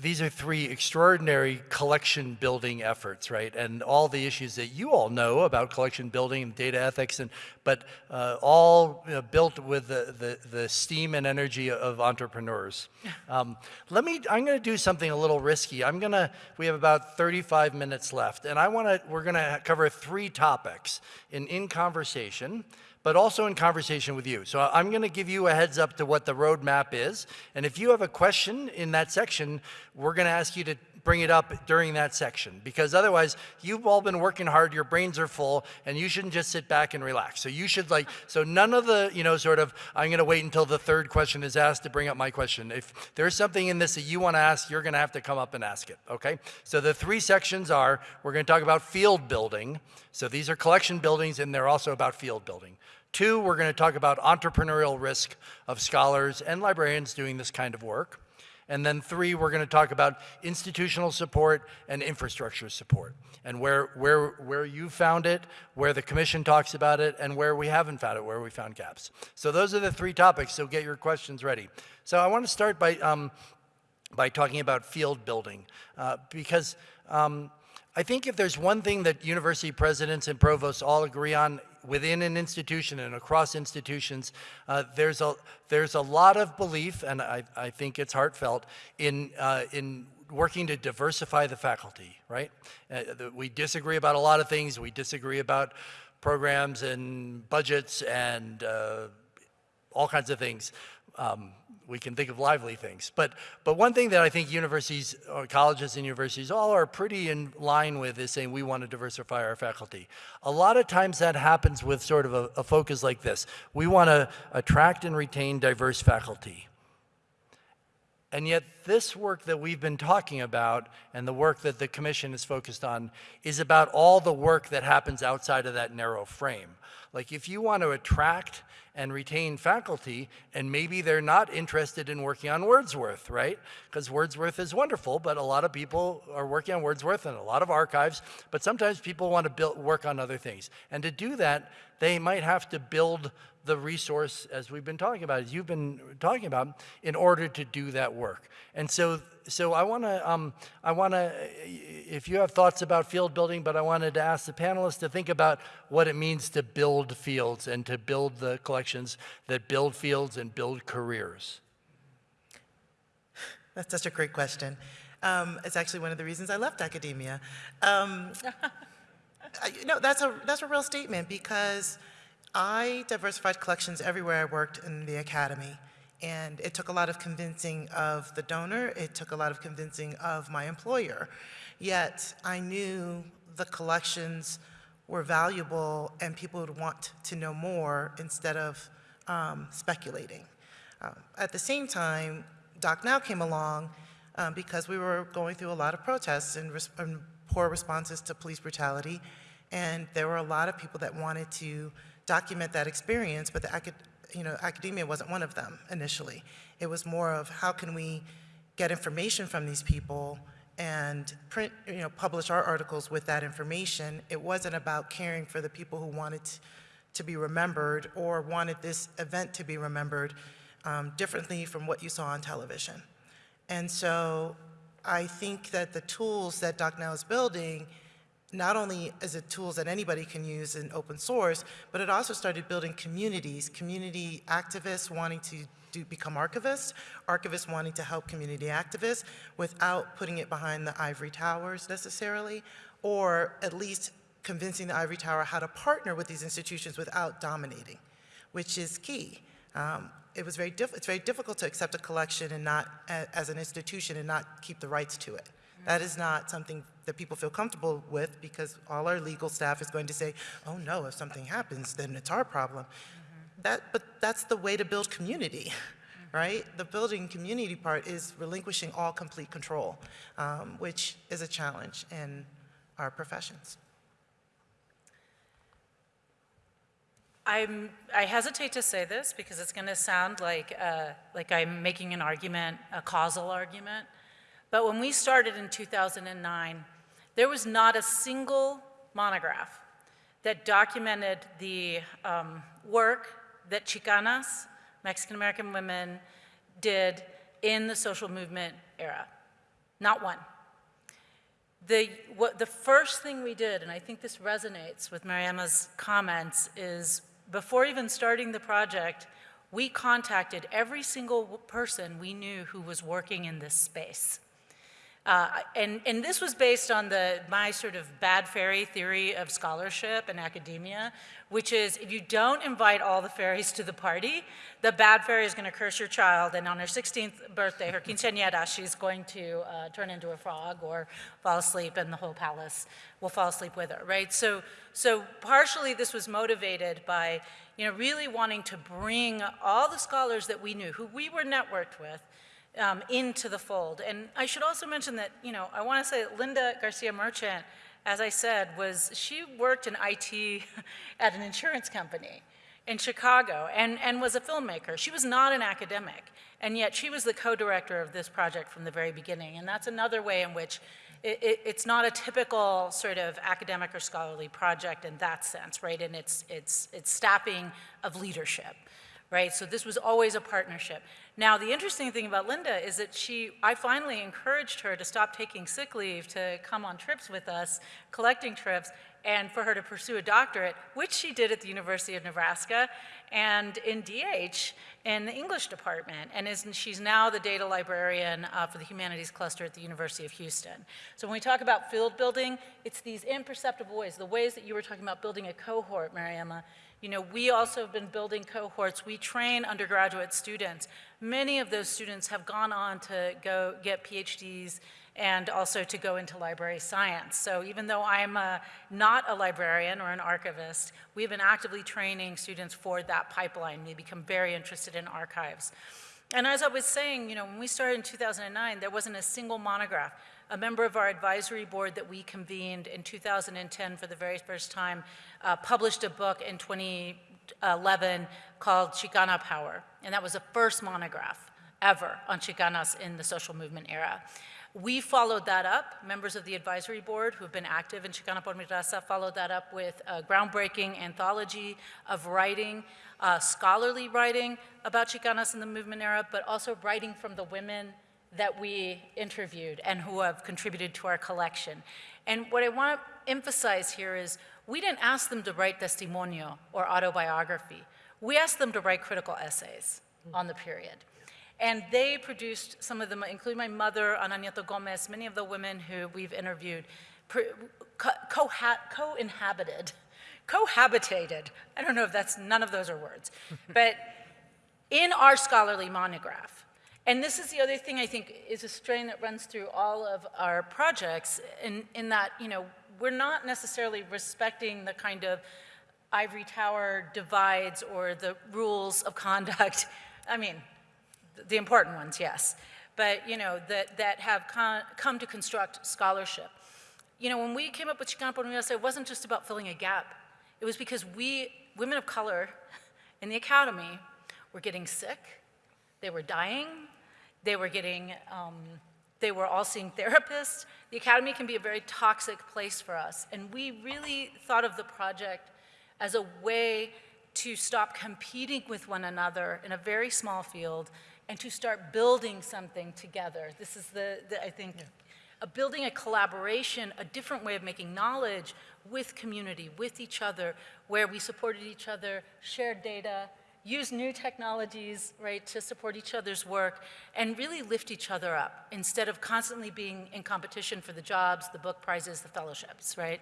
these are three extraordinary collection building efforts, right? And all the issues that you all know about collection building and data ethics, and but uh, all you know, built with the, the, the steam and energy of entrepreneurs. Um, let me, I'm gonna do something a little risky. I'm gonna, we have about 35 minutes left, and I wanna, we're gonna cover three topics in, in conversation but also in conversation with you. So I'm going to give you a heads up to what the roadmap is. And if you have a question in that section, we're going to ask you to bring it up during that section because otherwise you've all been working hard your brains are full and you shouldn't just sit back and relax. So you should like so none of the you know sort of i'm going to wait until the third question is asked to bring up my question. If there's something in this that you want to ask you're going to have to come up and ask it okay? So the three sections are we're going to talk about field building. So these are collection buildings and they're also about field building. Two, we're going to talk about entrepreneurial risk of scholars and librarians doing this kind of work. And then three, we're going to talk about institutional support and infrastructure support and where, where, where you found it, where the commission talks about it, and where we haven't found it, where we found gaps. So those are the three topics, so get your questions ready. So I want to start by, um, by talking about field building uh, because um, I think if there's one thing that university presidents and provosts all agree on within an institution and across institutions, uh, there's, a, there's a lot of belief, and I, I think it's heartfelt, in, uh, in working to diversify the faculty, right? Uh, we disagree about a lot of things. We disagree about programs and budgets and uh, all kinds of things. Um, we can think of lively things. But, but one thing that I think universities, or colleges and universities all are pretty in line with is saying we want to diversify our faculty. A lot of times that happens with sort of a, a focus like this. We want to attract and retain diverse faculty. And yet this work that we've been talking about and the work that the commission is focused on is about all the work that happens outside of that narrow frame. Like if you want to attract and retain faculty, and maybe they're not interested in working on Wordsworth, right? Because Wordsworth is wonderful, but a lot of people are working on Wordsworth and a lot of archives, but sometimes people want to build, work on other things. And to do that, they might have to build the resource, as we've been talking about, as you've been talking about, in order to do that work. And so, so I want to, um, I want to, if you have thoughts about field building, but I wanted to ask the panelists to think about what it means to build fields and to build the collections that build fields and build careers. That's such a great question. Um, it's actually one of the reasons I left academia. Um, <laughs> Know, that's a, that's a real statement because I diversified collections everywhere I worked in the academy. And it took a lot of convincing of the donor, it took a lot of convincing of my employer. Yet I knew the collections were valuable and people would want to know more instead of um, speculating. Um, at the same time, Doc Now came along um, because we were going through a lot of protests and poor responses to police brutality. And there were a lot of people that wanted to document that experience, but the acad you know, academia wasn't one of them initially. It was more of how can we get information from these people and print, you know, publish our articles with that information. It wasn't about caring for the people who wanted to be remembered or wanted this event to be remembered um, differently from what you saw on television. And so I think that the tools that DocNow is building, not only is it tools that anybody can use in open source, but it also started building communities, community activists wanting to do, become archivists, archivists wanting to help community activists without putting it behind the ivory towers necessarily, or at least convincing the ivory tower how to partner with these institutions without dominating, which is key. Um, it was very it's very difficult to accept a collection and not, a- as an institution, and not keep the rights to it. Mm-hmm. That is not something that people feel comfortable with because all our legal staff is going to say, oh no, if something happens, then it's our problem. Mm-hmm. That, but that's the way to build community, mm-hmm. right? The building community part is relinquishing all complete control, um, which is a challenge in our professions. I'm, I hesitate to say this because it's going to sound like, uh, like I'm making an argument, a causal argument. But when we started in 2009, there was not a single monograph that documented the um, work that Chicanas, Mexican American women, did in the social movement era. Not one. The, what, the first thing we did, and I think this resonates with Maryemma's comments, is before even starting the project, we contacted every single person we knew who was working in this space. Uh, and, and this was based on the, my sort of bad fairy theory of scholarship and academia, which is if you don't invite all the fairies to the party, the bad fairy is going to curse your child, and on her 16th birthday, her quinceañera, she's going to uh, turn into a frog or fall asleep, and the whole palace will fall asleep with her, right? So, so partially this was motivated by, you know, really wanting to bring all the scholars that we knew, who we were networked with, um, into the fold. And I should also mention that, you know, I want to say that Linda Garcia Merchant, as I said, was, she worked in IT <laughs> at an insurance company in Chicago and, and was a filmmaker. She was not an academic, and yet she was the co-director of this project from the very beginning. And that's another way in which it, it, it's not a typical sort of academic or scholarly project in that sense, right? And it's, it's, it's staffing of leadership right? So this was always a partnership. Now, the interesting thing about Linda is that she, I finally encouraged her to stop taking sick leave to come on trips with us, collecting trips, and for her to pursue a doctorate, which she did at the University of Nebraska and in DH in the English department. And is, she's now the data librarian uh, for the humanities cluster at the University of Houston. So when we talk about field building, it's these imperceptible ways, the ways that you were talking about building a cohort, Maryemma, you know, we also have been building cohorts. We train undergraduate students. Many of those students have gone on to go get PhDs and also to go into library science. So even though I'm a, uh, not a librarian or an archivist, we've been actively training students for that pipeline. They become very interested in archives. And as I was saying, you know, when we started in 2009, there wasn't a single monograph a member of our advisory board that we convened in 2010 for the very first time uh, published a book in 2011 called Chicana Power, and that was the first monograph ever on Chicanas in the social movement era. We followed that up, members of the advisory board who have been active in Chicana por mi raza followed that up with a groundbreaking anthology of writing, uh, scholarly writing about Chicanas in the movement era, but also writing from the women that we interviewed and who have contributed to our collection. And what I want to emphasize here is we didn't ask them to write testimonio or autobiography. We asked them to write critical essays on the period. And they produced some of them, including my mother, Ana Nieto Gomez, many of the women who we've interviewed, co-inhabited, cohabitated. I don't know if that's, none of those are words. <laughs> but in our scholarly monograph, and this is the other thing I think is a strain that runs through all of our projects in, in that, you know, we're not necessarily respecting the kind of ivory tower divides or the rules of conduct. <laughs> I mean, the important ones, yes. But, you know, that, that have come to construct scholarship. You know, when we came up with Chicana por Universo, it wasn't just about filling a gap. It was because we, women of color in the academy, were getting sick, they were dying, they were getting, um, they were all seeing therapists. The academy can be a very toxic place for us. And we really thought of the project as a way to stop competing with one another in a very small field, and to start building something together. This is the, the I think, a building a collaboration, a different way of making knowledge with community, with each other, where we supported each other, shared data, used new technologies, right, to support each other's work, and really lift each other up instead of constantly being in competition for the jobs, the book prizes, the fellowships, right?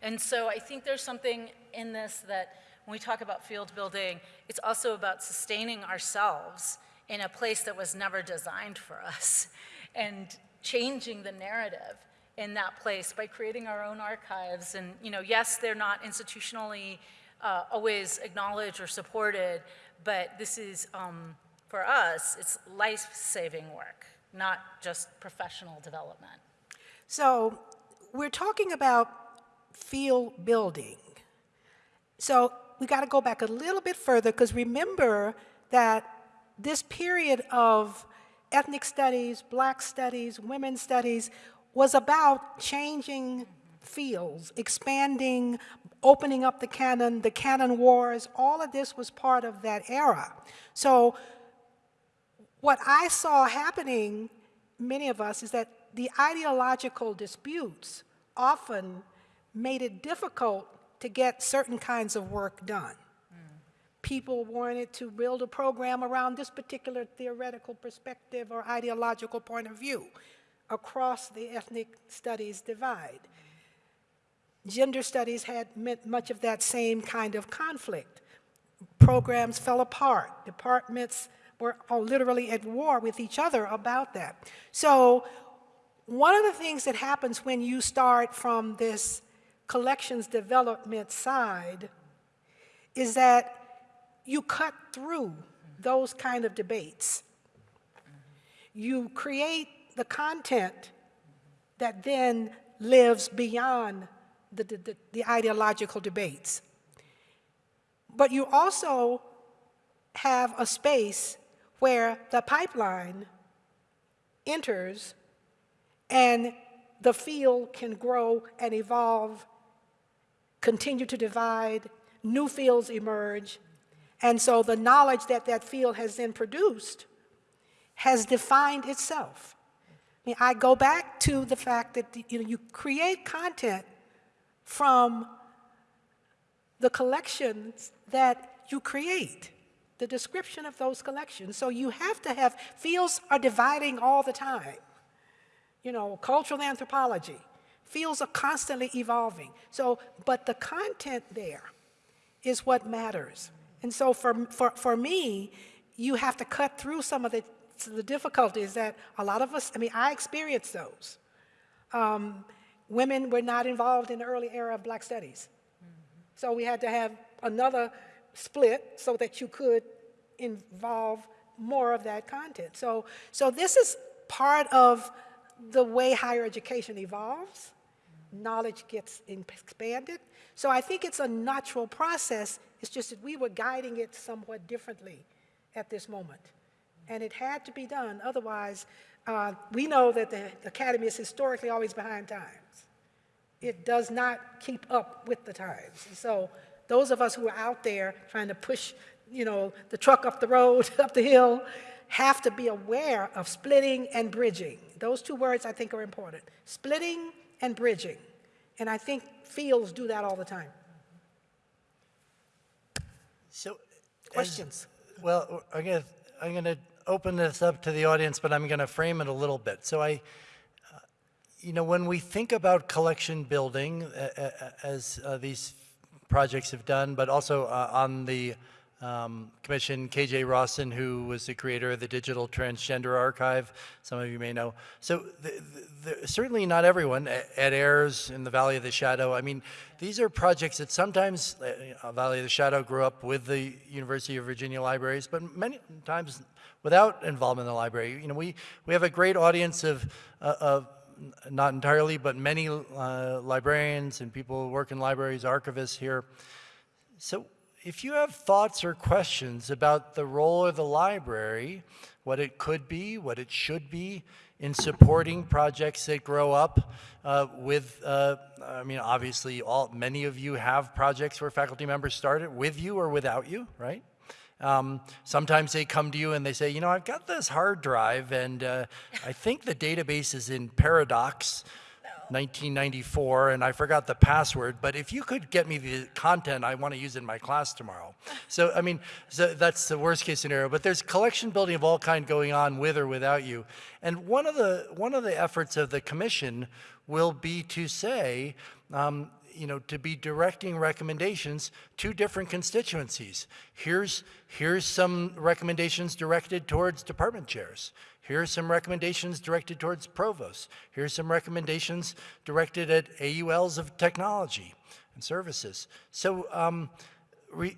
And so I think there's something in this that when we talk about field building, it's also about sustaining ourselves in a place that was never designed for us <laughs> and changing the narrative in that place by creating our own archives. And, you know, yes, they're not institutionally uh, always acknowledged or supported, but this is, um, for us, it's life-saving work, not just professional development. So we're talking about field building. So we got to go back a little bit further because remember that this period of ethnic studies, black studies, women's studies was about changing fields, expanding, opening up the canon, the canon wars, all of this was part of that era. So what I saw happening, many of us, is that the ideological disputes often made it difficult to get certain kinds of work done. People wanted to build a program around this particular theoretical perspective or ideological point of view across the ethnic studies divide. Gender studies had much of that same kind of conflict. Programs fell apart. Departments were all literally at war with each other about that. So one of the things that happens when you start from this collections development side is that you cut through those kind of debates. You create the content that then lives beyond the, the, the ideological debates. But you also have a space where the pipeline enters and the field can grow and evolve, continue to divide, new fields emerge, and so the knowledge that that field has then produced has defined itself. I mean, I go back to the fact that you, know, you create content from the collections that you create, the description of those collections. So you have to have, fields are dividing all the time. You know, cultural anthropology, fields are constantly evolving. So, but the content there is what matters. And so for, for, for me, you have to cut through some of the, the difficulties that a lot of us, I mean, I experienced those. Um, women were not involved in the early era of black studies. So we had to have another split so that you could involve more of that content. So, so this is part of the way higher education evolves. Knowledge gets expanded. So I think it's a natural process it's just that we were guiding it somewhat differently at this moment. And it had to be done. Otherwise, uh, we know that the, the Academy is historically always behind times. It does not keep up with the times. And so those of us who are out there trying to push, you know, the truck up the road, <laughs> up the hill, have to be aware of splitting and bridging. Those two words I think are important. Splitting and bridging. And I think fields do that all the time. So, as- Questions? well, I'm to, I'm going to open this up to the audience, but I'm going to frame it a little bit. So I, uh, you know, when we think about collection building, uh, as these projects have done, but also uh, on the um, commission, KJ Rawson, who was the creator of the Digital Transgender Archive, some of you may know. So the, the, certainly not everyone, Ed Ayers in the Valley of the Shadow, I mean, these are projects that sometimes, uh, Valley of the Shadow grew up with the University of Virginia libraries, but many times without involvement in the library. You know, we, we have a great audience of, uh, of not entirely, but many uh, librarians and people who work in libraries, archivists here. So if you have thoughts or questions about the role of the library, what it could be, what it should be in supporting projects that grow up uh, with, uh, I mean, obviously all, many of you have projects where faculty members started with you or without you, right? Um, sometimes they come to you and they say, you know, I've got this hard drive and uh, I think the database is in Paradox. 1994 and I forgot the password, but if you could get me the content, I want to use in my class tomorrow. So, I mean, so that's the worst case scenario, but there's collection building of all kind going on with or without you. And one of the, one of the efforts of the commission will be to say, um, you know, to be directing recommendations to different constituencies. Here's, here's some recommendations directed towards department chairs. Here's some recommendations directed towards provosts. Here's some recommendations directed at AULs of technology and services. So, um,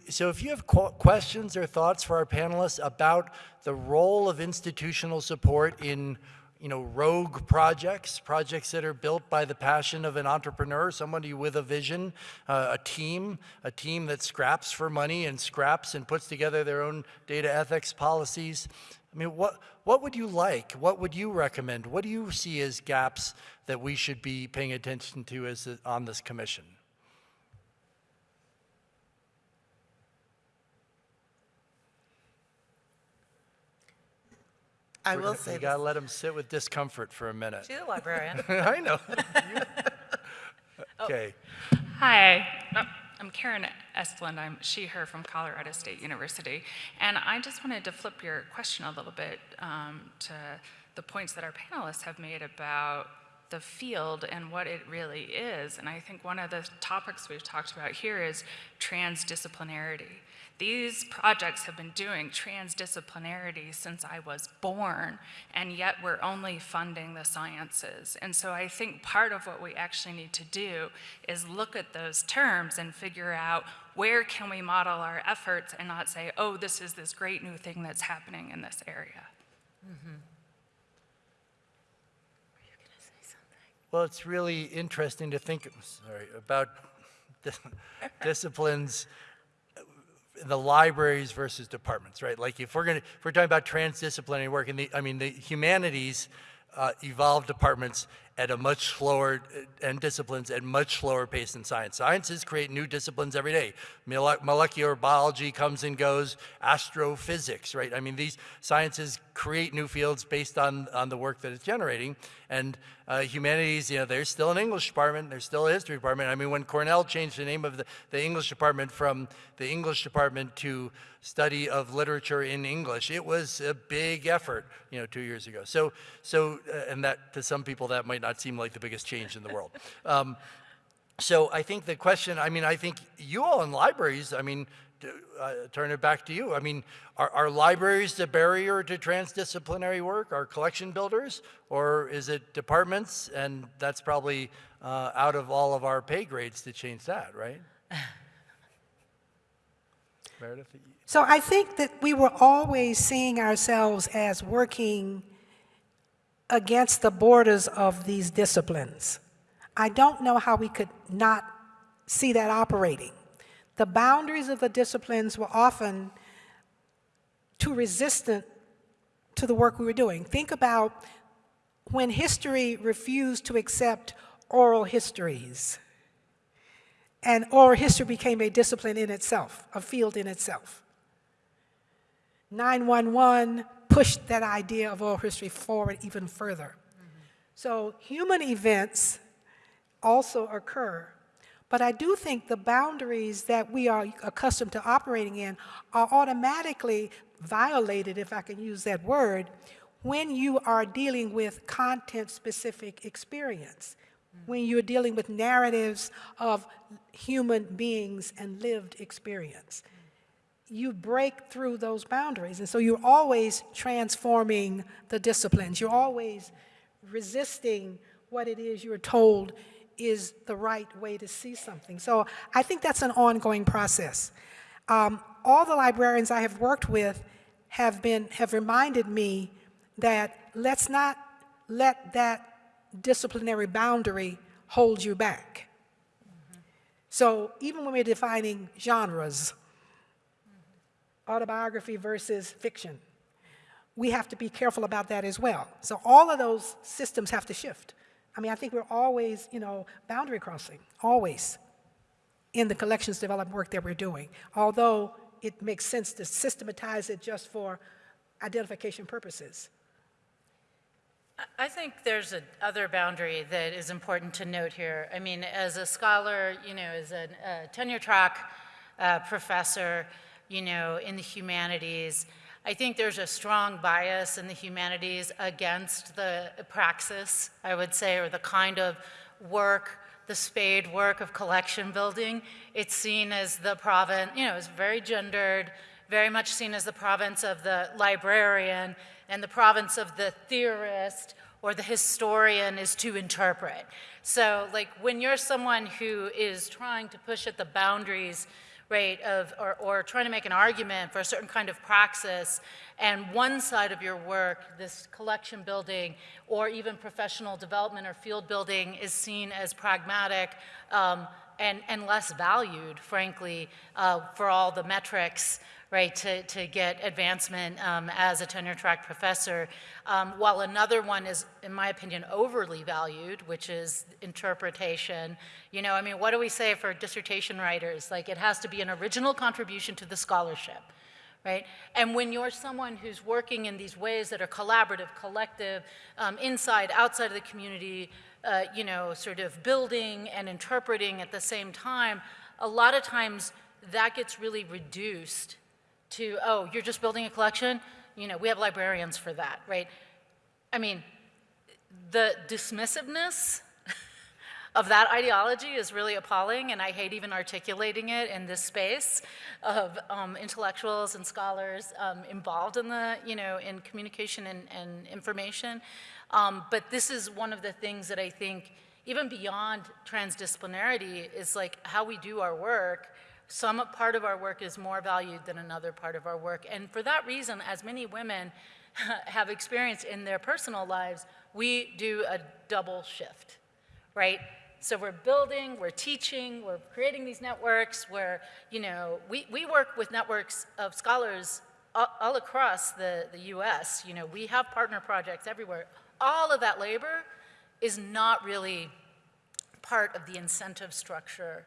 so if you have qu questions or thoughts for our panelists about the role of institutional support in you know, rogue projects, projects that are built by the passion of an entrepreneur, somebody with a vision, uh, a team, a team that scraps for money and scraps and puts together their own data ethics policies. I mean, what, what would you like? What would you recommend? What do you see as gaps that we should be paying attention to as on this commission? I We're will gonna- say You this. gotta let them sit with discomfort for a minute. To the librarian. <laughs> I know. <laughs> Okay. Hi, uh, I'm Karen Estlund. I'm she, her from Colorado State University. And I just wanted to flip your question a little bit um, to the points that our panelists have made about the field and what it really is. And I think one of the topics we've talked about here is transdisciplinarity. These projects have been doing transdisciplinarity since I was born, and yet we're only funding the sciences. And so I think part of what we actually need to do is look at those terms and figure out where can we model our efforts and not say, oh, this is this great new thing that's happening in this area. Well, it's really interesting to think, sorry, about dis- <laughs> disciplines in the libraries versus departments, right? Like if we're going to, if we're talking about transdisciplinary work, in the, I mean, the humanities uh, evolve departments at a much slower, and disciplines at much slower pace than science. Sciences create new disciplines every day. Mole- molecular biology comes and goes, astrophysics, right? I mean, these sciences create new fields based on, on the work that it's generating. And uh, humanities, you know, there's still an English department, there's still a history department. I mean, when Cornell changed the name of the, the English department from the English department to study of literature in English, it was a big effort, you know, two years ago. So, so, uh, and that to some people that might not seem like the biggest change in the world. <laughs> Um, so I think the question, I mean, I think you all in libraries, I mean, uh, turn it back to you. I mean, are, are libraries the barrier to transdisciplinary work? Are collection builders? Or is it departments? And that's probably uh, out of all of our pay grades to change that, right? <sighs> Meredith? So I think that we were always seeing ourselves as working against the borders of these disciplines. I don't know how we could not see that operating. The boundaries of the disciplines were often too resistant to the work we were doing. Think about when history refused to accept oral histories, and oral history became a discipline in itself, a field in itself. 911 pushed that idea of oral history forward even further. So human events also occur. But I do think the boundaries that we are accustomed to operating in are automatically violated, if I can use that word, when you are dealing with content-specific experience, when you're dealing with narratives of human beings and lived experience you break through those boundaries. And so you're always transforming the disciplines. You're always resisting what it is you're told is the right way to see something. So I think that's an ongoing process. Um, all the librarians I have worked with have been have reminded me that let's not let that disciplinary boundary hold you back. So even when we're defining genres, autobiography versus fiction. We have to be careful about that as well. So all of those systems have to shift. I mean, I think we're always, you know, boundary crossing, always, in the collections development work that we're doing. Although it makes sense to systematize it just for identification purposes? I think there's a other boundary that is important to note here. I mean, as a scholar, you know, as a, a tenure track uh, professor, you know, in the humanities, I think there's a strong bias in the humanities against the praxis, I would say, or the kind of work, the spade work of collection building. It's seen as the province, you know, it's very gendered, very much seen as the province of the librarian, and the province of the theorist or the historian is to interpret. So, like, when you're someone who is trying to push at the boundaries, right, of, or, or trying to make an argument for a certain kind of praxis, and one side of your work, this collection building, or even professional development or field building, is seen as pragmatic, um, and, and less valued, frankly, uh, for all the metrics right, to, to get advancement um, as a tenure track professor, um, while another one is, in my opinion, overly valued, which is interpretation. You know, I mean, what do we say for dissertation writers? Like, it has to be an original contribution to the scholarship. Right? And when you're someone who's working in these ways that are collaborative, collective, um, inside, outside of the community, uh, you know, sort of building and interpreting at the same time, a lot of times that gets really reduced to, oh, you're just building a collection? You know, we have librarians for that, right? I mean, the dismissiveness <laughs> of that ideology is really appalling, and I hate even articulating it in this space of um, intellectuals and scholars um, involved in the, you know, in communication and, and information. Um, but this is one of the things that I think, even beyond transdisciplinarity, is like how we do our work some part of our work is more valued than another part of our work. And for that reason, as many women <laughs> have experienced in their personal lives, we do a double shift, right? So we're building, we're teaching, we're creating these networks where, you know, we, we work with networks of scholars all, all across the, the US. You know, we have partner projects everywhere. All of that labor is not really part of the incentive structure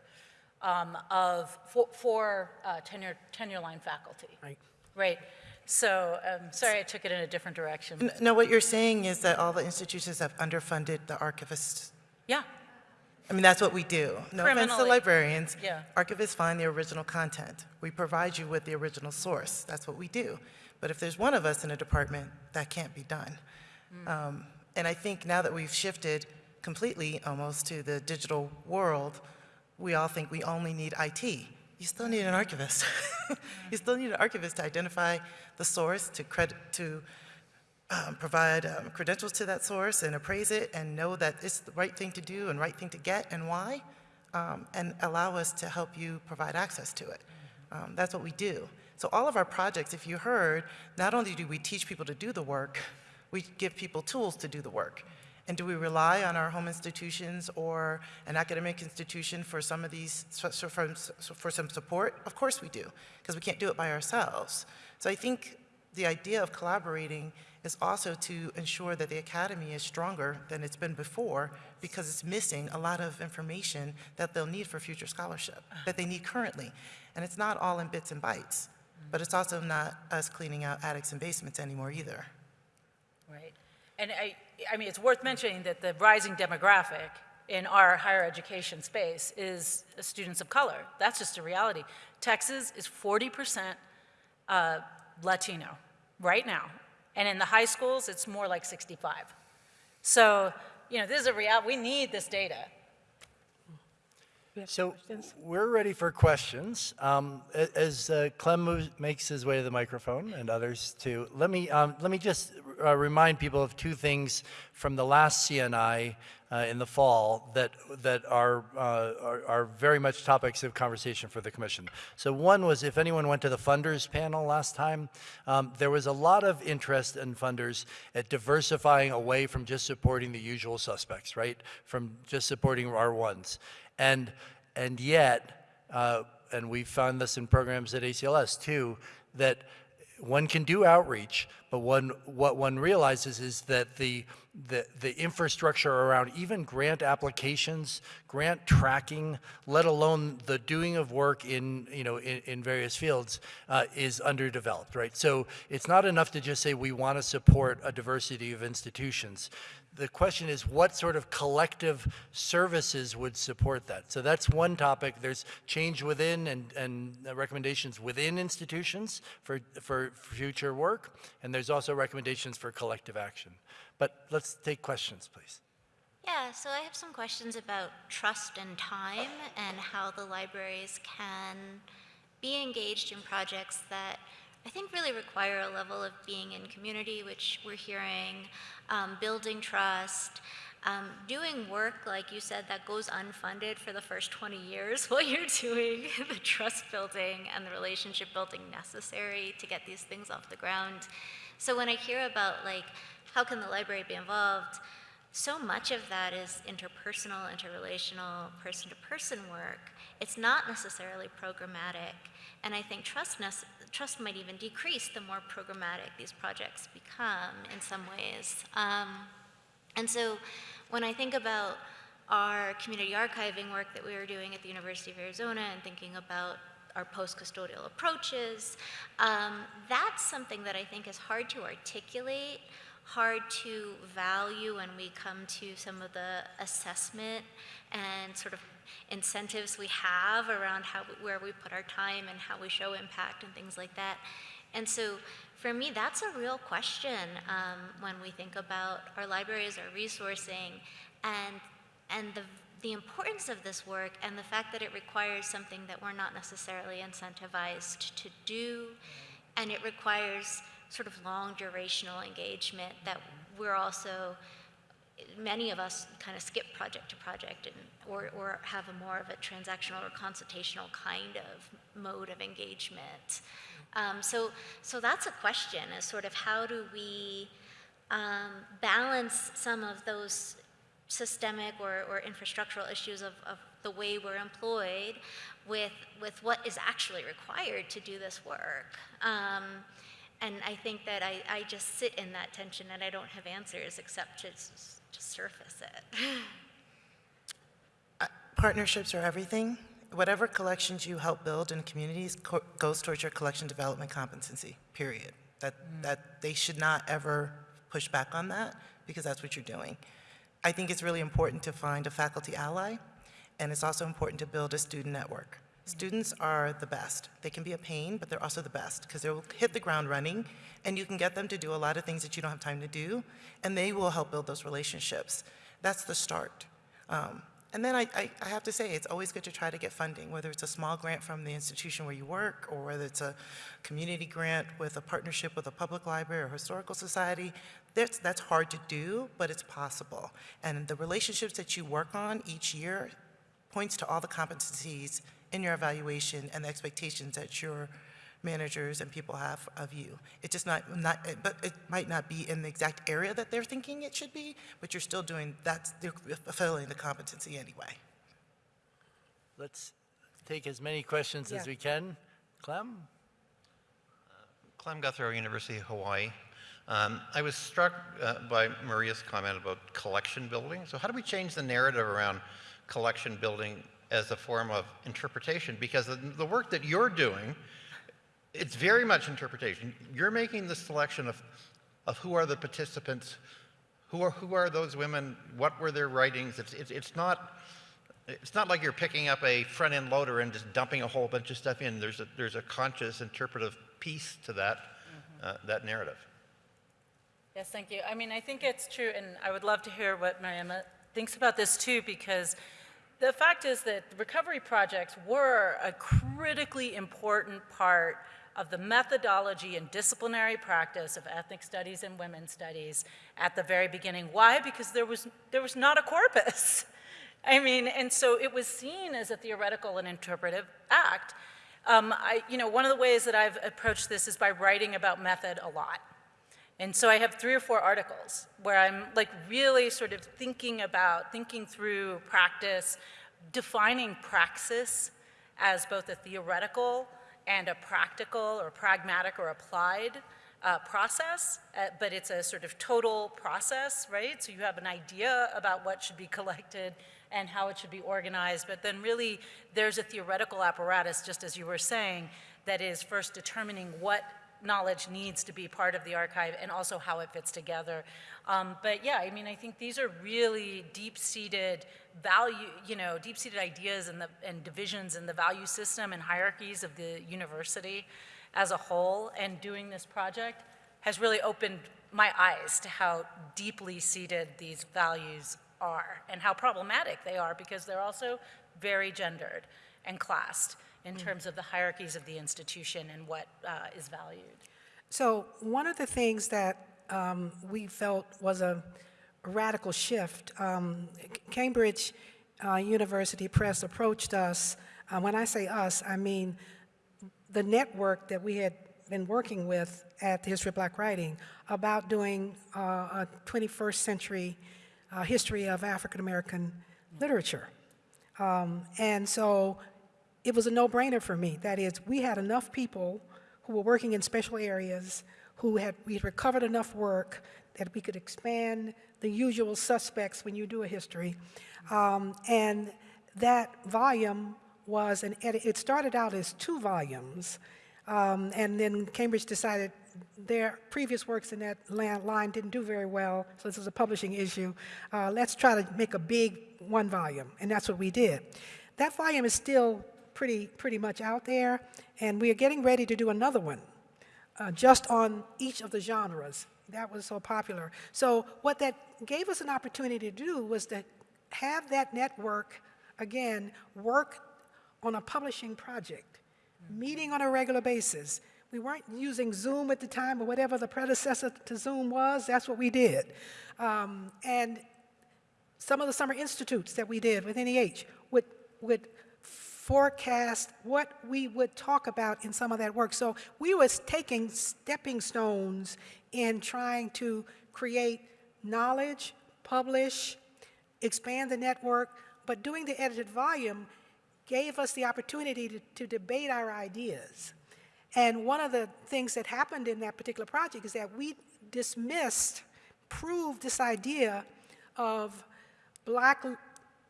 um, of, for, for uh, tenure, tenure line faculty. Right. Right. So, um, sorry I took it in a different direction. N- No, what you're saying is that all the institutions have underfunded the archivists. Yeah, I mean, that's what we do. No offense to librarians. Yeah. Archivists find the original content. We provide you with the original source. That's what we do. But if there's one of us in a department, that can't be done. Um, And I think now that we've shifted completely almost to the digital world, we all think we only need IT. You still need an archivist. <laughs> you still need an archivist to identify the source, to credit, to um, provide um, credentials to that source and appraise it and know that it's the right thing to do and right thing to get and why, um, and allow us to help you provide access to it. Um, that's what we do. So all of our projects, if you heard, not only do we teach people to do the work, we give people tools to do the work. And do we rely on our home institutions or an academic institution for some of these, for some support? Of course we do, because we can't do it by ourselves. So I think the idea of collaborating is also to ensure that the academy is stronger than it's been before because it's missing a lot of information that they'll need for future scholarship, that they need currently. And it's not all in bits and bytes, but it's also not us cleaning out attics and basements anymore either. right. And I, I mean, it's worth mentioning that the rising demographic in our higher education space is students of color. That's just a reality. Texas is 40% uh, Latino right now. And in the high schools, it's more like 65. So, you know, this is a real, we need this data. We have So questions? we're ready for questions. Um, As uh, Clem moves, makes his way to the microphone and others too, let me, um, let me just uh, remind people of two things from the last CNI uh, in the fall that, that are, uh, are, are very much topics of conversation for the commission. So one was if anyone went to the funders panel last time, um, there was a lot of interest in funders at diversifying away from just supporting the usual suspects, right? From just supporting our ones. And, and yet, uh, and we found this in programs at ACLS too, that one can do outreach, but one, what one realizes is that the, the, the infrastructure around even grant applications, grant tracking, let alone the doing of work in, you know, in, in various fields uh, is underdeveloped, right? So it's not enough to just say we want to support a diversity of institutions. The question is what sort of collective services would support that? So that's one topic. There's change within and, and recommendations within institutions for, for future work, and there's also recommendations for collective action. But let's take questions, please. Yeah, so I have some questions about trust and time and how the libraries can be engaged in projects that I think really require a level of being in community, which we're hearing, um, building trust, um, doing work, like you said, that goes unfunded for the first 20 years <laughs> while you're doing the trust building and the relationship building necessary to get these things off the ground. So when I hear about like, how can the library be involved? So much of that is interpersonal, interrelational, person-to-person work. It's not necessarily programmatic. And I think trust, trust might even decrease the more programmatic these projects become in some ways. Um, and so when I think about our community archiving work that we were doing at the University of Arizona and thinking about our post-custodial approaches, um, that's something that I think is hard to articulate hard to value when we come to some of the assessment and sort of incentives we have around how where we put our time and how we show impact and things like that. And so for me, that's a real question um, when we think about our libraries, our resourcing, and, and the, the importance of this work and the fact that it requires something that we're not necessarily incentivized to do, and it requires sort of long durational engagement that we're also, many of us kind of skip project to project and, or, or have a more of a transactional or consultational kind of mode of engagement. Um, so, so that's a question is sort of how do we um, balance some of those systemic or, or infrastructural issues of, of the way we're employed with, with what is actually required to do this work. Um, and I think that I, I just sit in that tension and I don't have answers except to, to surface it. <laughs> Partnerships are everything. Whatever collections you help build in communities co goes towards your collection development competency, period. That, mm. that they should not ever push back on that because that's what you're doing. I think it's really important to find a faculty ally, and it's also important to build a student network. Students are the best. They can be a pain, but they're also the best because they'll hit the ground running and you can get them to do a lot of things that you don't have time to do and they will help build those relationships. That's the start. Um, and then I, I, I, have to say, it's always good to try to get funding, whether it's a small grant from the institution where you work or whether it's a community grant with a partnership with a public library or historical society. That's, that's hard to do, but it's possible. And the relationships that you work on each year points to all the competencies in your evaluation and the expectations that your managers and people have of you. It's just not, not, but it might not be in the exact area that they're thinking it should be, but you're still doing, that's, they're fulfilling the competency anyway. Let's take as many questions yeah. as we can. Clem? Clem Guthrie, University of Hawaii. Um, I was struck uh, by Maria's comment about collection building. So how do we change the narrative around collection building as a form of interpretation because the, the work that you're doing, it's very much interpretation. You're making the selection of, of who are the participants, who are, who are those women, what were their writings. It's, it's, it's, not, it's not like you're picking up a front-end loader and just dumping a whole bunch of stuff in. There's a, there's a conscious interpretive piece to that, mm-hmm. uh, that narrative. Yes, thank you. I mean, I think it's true, and I would love to hear what Maryemma thinks about this too, because the fact is that recovery projects were a critically important part of the methodology and disciplinary practice of ethnic studies and women's studies at the very beginning. Why? Because there was, there was not a corpus. <laughs> I mean, and so it was seen as a theoretical and interpretive act. Um, I, you know, one of the ways that I've approached this is by writing about method a lot. And so I have three or four articles where I'm like really sort of thinking about, thinking through practice, defining praxis as both a theoretical and a practical or pragmatic or applied uh, process, uh, but it's a sort of total process, right? So you have an idea about what should be collected and how it should be organized, but then really there's a theoretical apparatus, just as you were saying, that is first determining what knowledge needs to be part of the archive and also how it fits together. Um, but yeah, I mean, I think these are really deep-seated value, you know, deep-seated ideas and, the, and divisions in the value system and hierarchies of the university as a whole. And doing this project has really opened my eyes to how deeply seated these values are and how problematic they are because they're also very gendered and classed in terms of the hierarchies of the institution and what uh, is valued. So one of the things that um, we felt was a radical shift, um, Cambridge uh, University Press approached us. Uh, when I say us, I mean the network that we had been working with at the History of Black Writing about doing uh, a 21st century uh, history of African American literature. Um, and so it was a no-brainer for me. That is, we had enough people who were working in special areas, who had, we had recovered enough work that we could expand the usual suspects when you do a history. Um, and that volume was an edit, it started out as two volumes, um, and then Cambridge decided their previous works in that line didn't do very well, so this was a publishing issue. Uh, let's try to make a big one volume, and that's what we did. That volume is still pretty, pretty much out there, and we are getting ready to do another one, uh, just on each of the genres. That was so popular. So what that gave us an opportunity to do was to have that network, again, work on a publishing project, meeting on a regular basis. We weren't using Zoom at the time or whatever the predecessor to Zoom was, that's what we did. Um, and some of the summer institutes that we did with NEH would, would forecast what we would talk about in some of that work. So we was taking stepping stones in trying to create knowledge, publish, expand the network, but doing the edited volume gave us the opportunity to, to debate our ideas. And one of the things that happened in that particular project is that we dismissed, proved this idea of black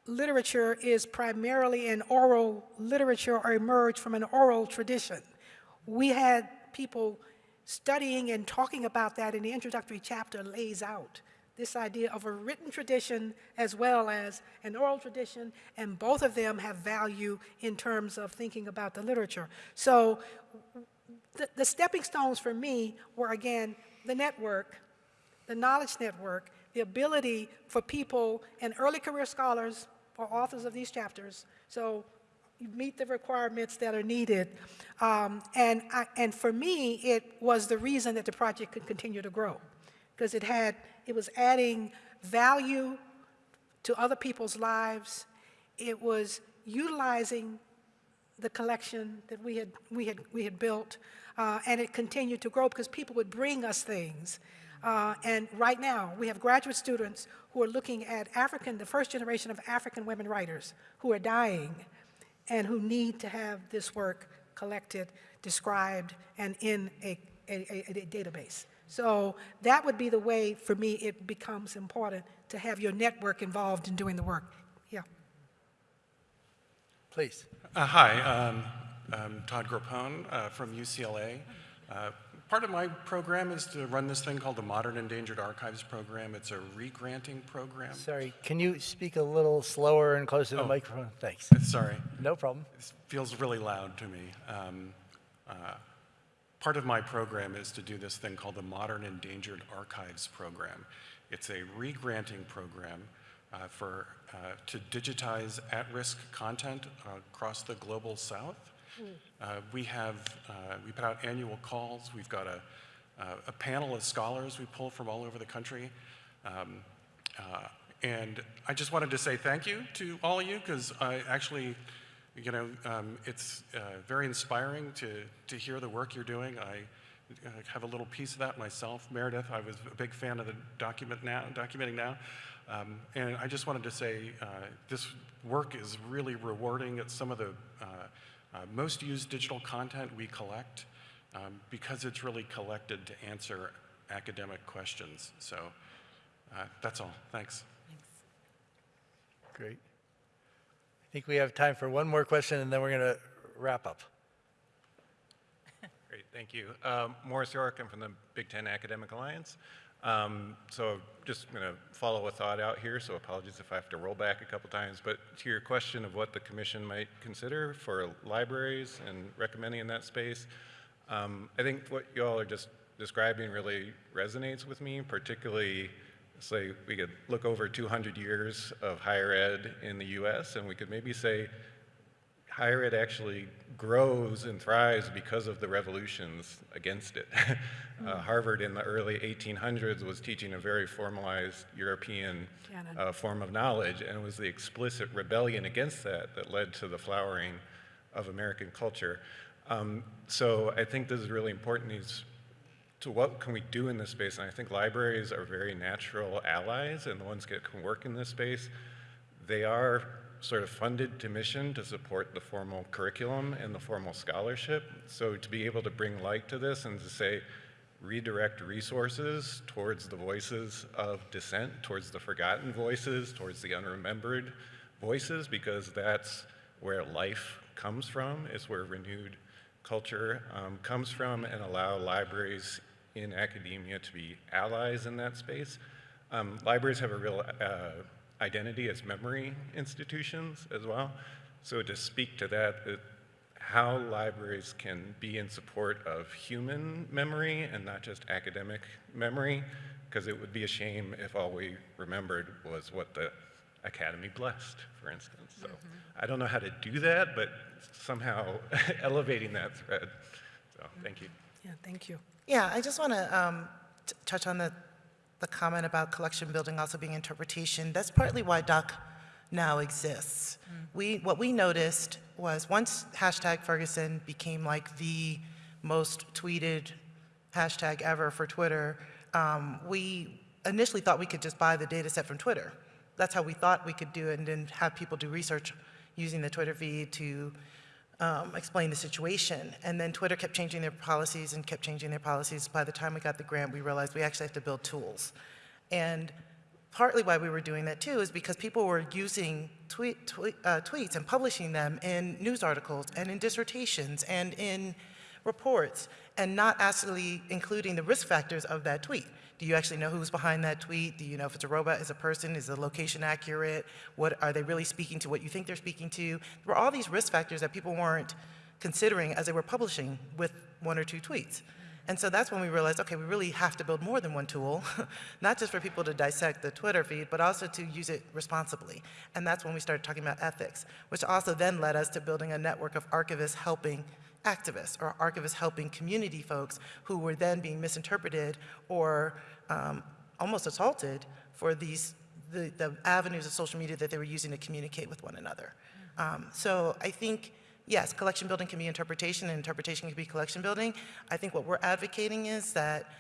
literature is primarily an oral literature or emerged from an oral tradition. We had people studying and talking about that in the introductory chapter lays out this idea of a written tradition as well as an oral tradition, and both of them have value in terms of thinking about the literature. So the, the stepping stones for me were, again, the network, the knowledge network, the ability for people and early career scholars authors of these chapters, so you meet the requirements that are needed. Um, and, I, and for me, it was the reason that the project could continue to grow because it had, it was adding value to other people's lives. It was utilizing the collection that we had, we had, we had built, uh, and it continued to grow because people would bring us things. Uh, and right now, we have graduate students who are looking at African, the first generation of African women writers who are dying and who need to have this work collected, described, and in a, a, a, a database. So that would be the way, for me, it becomes important to have your network involved in doing the work. Yeah. Please. Uh, hi, um, I'm Todd Grappone uh, from UCLA. Uh, part of my program is to run this thing called the Modern Endangered Archives Program. It's a re-granting program. Sorry, can you speak a little slower and closer to the Oh. microphone? Thanks. <laughs> Sorry, No problem. this feels really loud to me. Um, uh, part of my program is to do this thing called the Modern Endangered Archives Program. It's a re-granting program uh, for, uh, to digitize at-risk content across the global south. Uh, we have, uh, we put out annual calls. We've got a, uh, a panel of scholars we pull from all over the country. Um, uh, and I just wanted to say thank you to all of you because I actually, you know, um, it's uh, very inspiring to, to hear the work you're doing. I have a little piece of that myself. Meredith, I was a big fan of the document now, documenting now. Um, and I just wanted to say uh, this work is really rewarding. It's some of the uh, uh, most used digital content we collect. um, because it's really collected to answer academic questions. So uh, that's all. Thanks. Thanks. Great. I think we have time for one more question, and then we're going to wrap up. Great, thank you. Um, Maurice York, I'm from the Big Ten Academic Alliance. Um, so just going to follow a thought out here, so apologies if I have to roll back a couple times. But to your question of what the commission might consider for libraries and recommending in that space, um, I think what you all are just describing really resonates with me, particularly say we could look over 200 years of higher ed in the US and we could maybe say higher ed actually grows and thrives because of the revolutions against it. <laughs> uh, Harvard in the early 1800s was teaching a very formalized European uh, form of knowledge, and it was the explicit rebellion against that that led to the flowering of American culture. Um, so I think this is really important. Is to what can we do in this space? And I think libraries are very natural allies and the ones that can work in this space. They are sort of funded to mission to support the formal curriculum and the formal scholarship. So to be able to bring light to this and to say, redirect resources towards the voices of dissent, towards the forgotten voices, towards the unremembered voices, because that's where life comes from, is where renewed culture um, comes from, and allow libraries in academia to be allies in that space. Um, libraries have a real uh, identity as memory institutions as well. So to speak to that, it, how libraries can be in support of human memory and not just academic memory, because it would be a shame if all we remembered was what the academy blessed, for instance. So I don't know how to do that, but somehow <laughs> elevating that thread. So thank you. Yeah, thank you. Yeah, I just want to um, touch on the, the comment about collection building also being interpretation. That's partly why Doc now exists. We, what we noticed was once hashtag Ferguson became like the most tweeted hashtag ever for Twitter, um, we initially thought we could just buy the data set from Twitter. That's how we thought we could do it and then have people do research using the Twitter feed to um, explain the situation. And then Twitter kept changing their policies and kept changing their policies. By the time we got the grant, we realized we actually have to build tools. And partly why we were doing that too is because people were using tweet, tweet, uh, tweets and publishing them in news articles and in dissertations and in reports and not actually including the risk factors of that tweet. Do you actually know who's behind that tweet? Do you know if it's a robot, is a person, is the location accurate? What are they really speaking to what you think they're speaking to? There were all these risk factors that people weren't considering as they were publishing with one or two tweets. And so that's when we realized, okay, we really have to build more than one tool, <laughs> not just for people to dissect the Twitter feed, but also to use it responsibly. And that's when we started talking about ethics, which also then led us to building a network of archivists helping activists or archivists helping community folks who were then being misinterpreted or um, almost assaulted for these the, the avenues of social media that they were using to communicate with one another. Um, so I think yes, collection building can be interpretation, and interpretation can be collection building. I think what we're advocating is that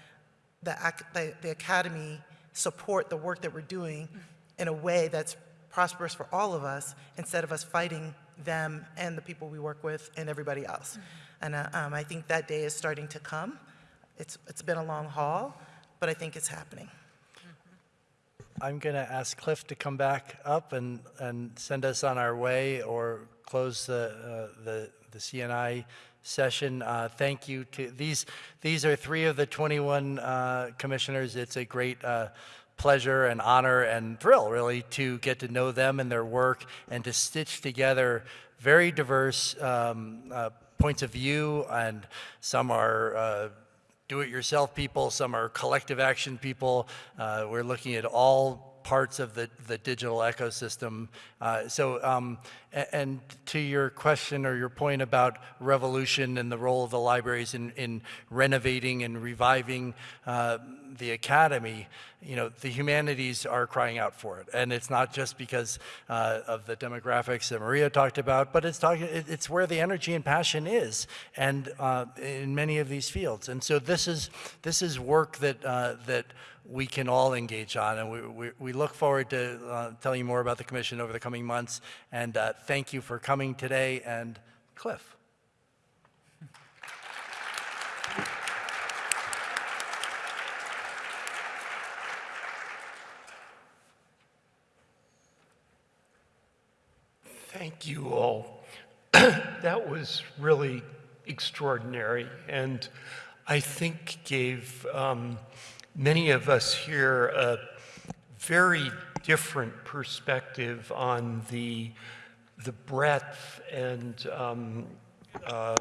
the, the, the academy support the work that we're doing in a way that's prosperous for all of us instead of us fighting them and the people we work with and everybody else. And uh, um, I think that day is starting to come. It's, it's been a long haul, but I think it's happening. I'm going to ask Cliff to come back up and, and send us on our way or close the, uh, the, the CNI session. Uh, thank you to these. These are three of the 21 uh, commissioners. It's a great uh, pleasure and honor and thrill, really, to get to know them and their work and to stitch together very diverse um, uh, points of view. And some are uh, do-it-yourself people, some are collective action people. Uh, we're looking at all parts of the, the digital ecosystem. Uh, so, um, and to your question or your point about revolution and the role of the libraries in, in renovating and reviving uh, the academy, you know, the humanities are crying out for it. And it's not just because uh, of the demographics that Maria talked about, but it's, talking, it's where the energy and passion is, and uh, in many of these fields. And so this is, this is work that, uh, that we can all engage on, and we, we, we look forward to uh, telling you more about the commission over the coming months. And uh, thank you for coming today, and Cliff. Thank you all. <clears throat> that was really extraordinary, and I think gave um, many of us here a very different perspective on the the breadth and um, uh,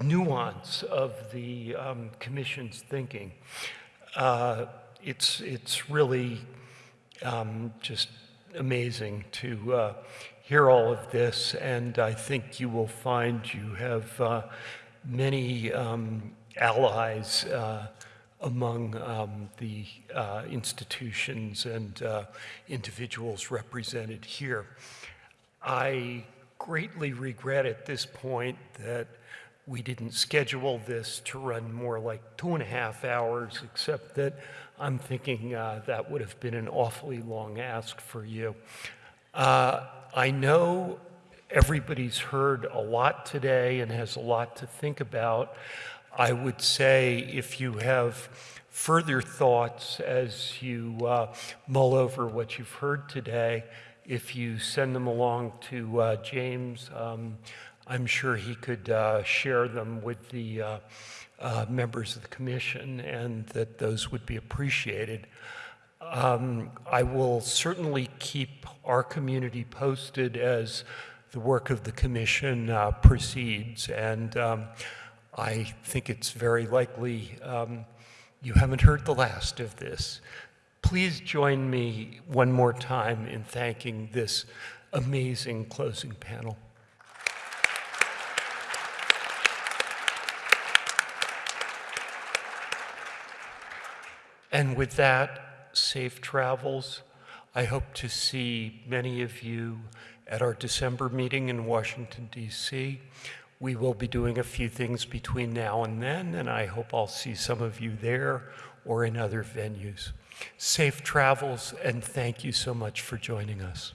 nuance of the um, commission's thinking. Uh, it's it's really um, just amazing to uh, hear all of this, and I think you will find you have uh, many um, allies uh, among um, the uh, institutions and uh, individuals represented here. I greatly regret at this point that we didn't schedule this to run more like two and a half hours, except that I'm thinking uh, that would have been an awfully long ask for you. Uh, I know everybody's heard a lot today and has a lot to think about. I would say if you have further thoughts as you uh, mull over what you've heard today, if you send them along to uh, James, um, I'm sure he could uh, share them with the uh, uh, members of the commission and that those would be appreciated. Um, I will certainly keep our community posted as the work of the commission uh, proceeds, and um, I think it's very likely um, you haven't heard the last of this. Please join me one more time in thanking this amazing closing panel. And with that, safe travels. I hope to see many of you at our December meeting in Washington, D.C. We will be doing a few things between now and then, and I hope I'll see some of you there or in other venues. Safe travels, and thank you so much for joining us.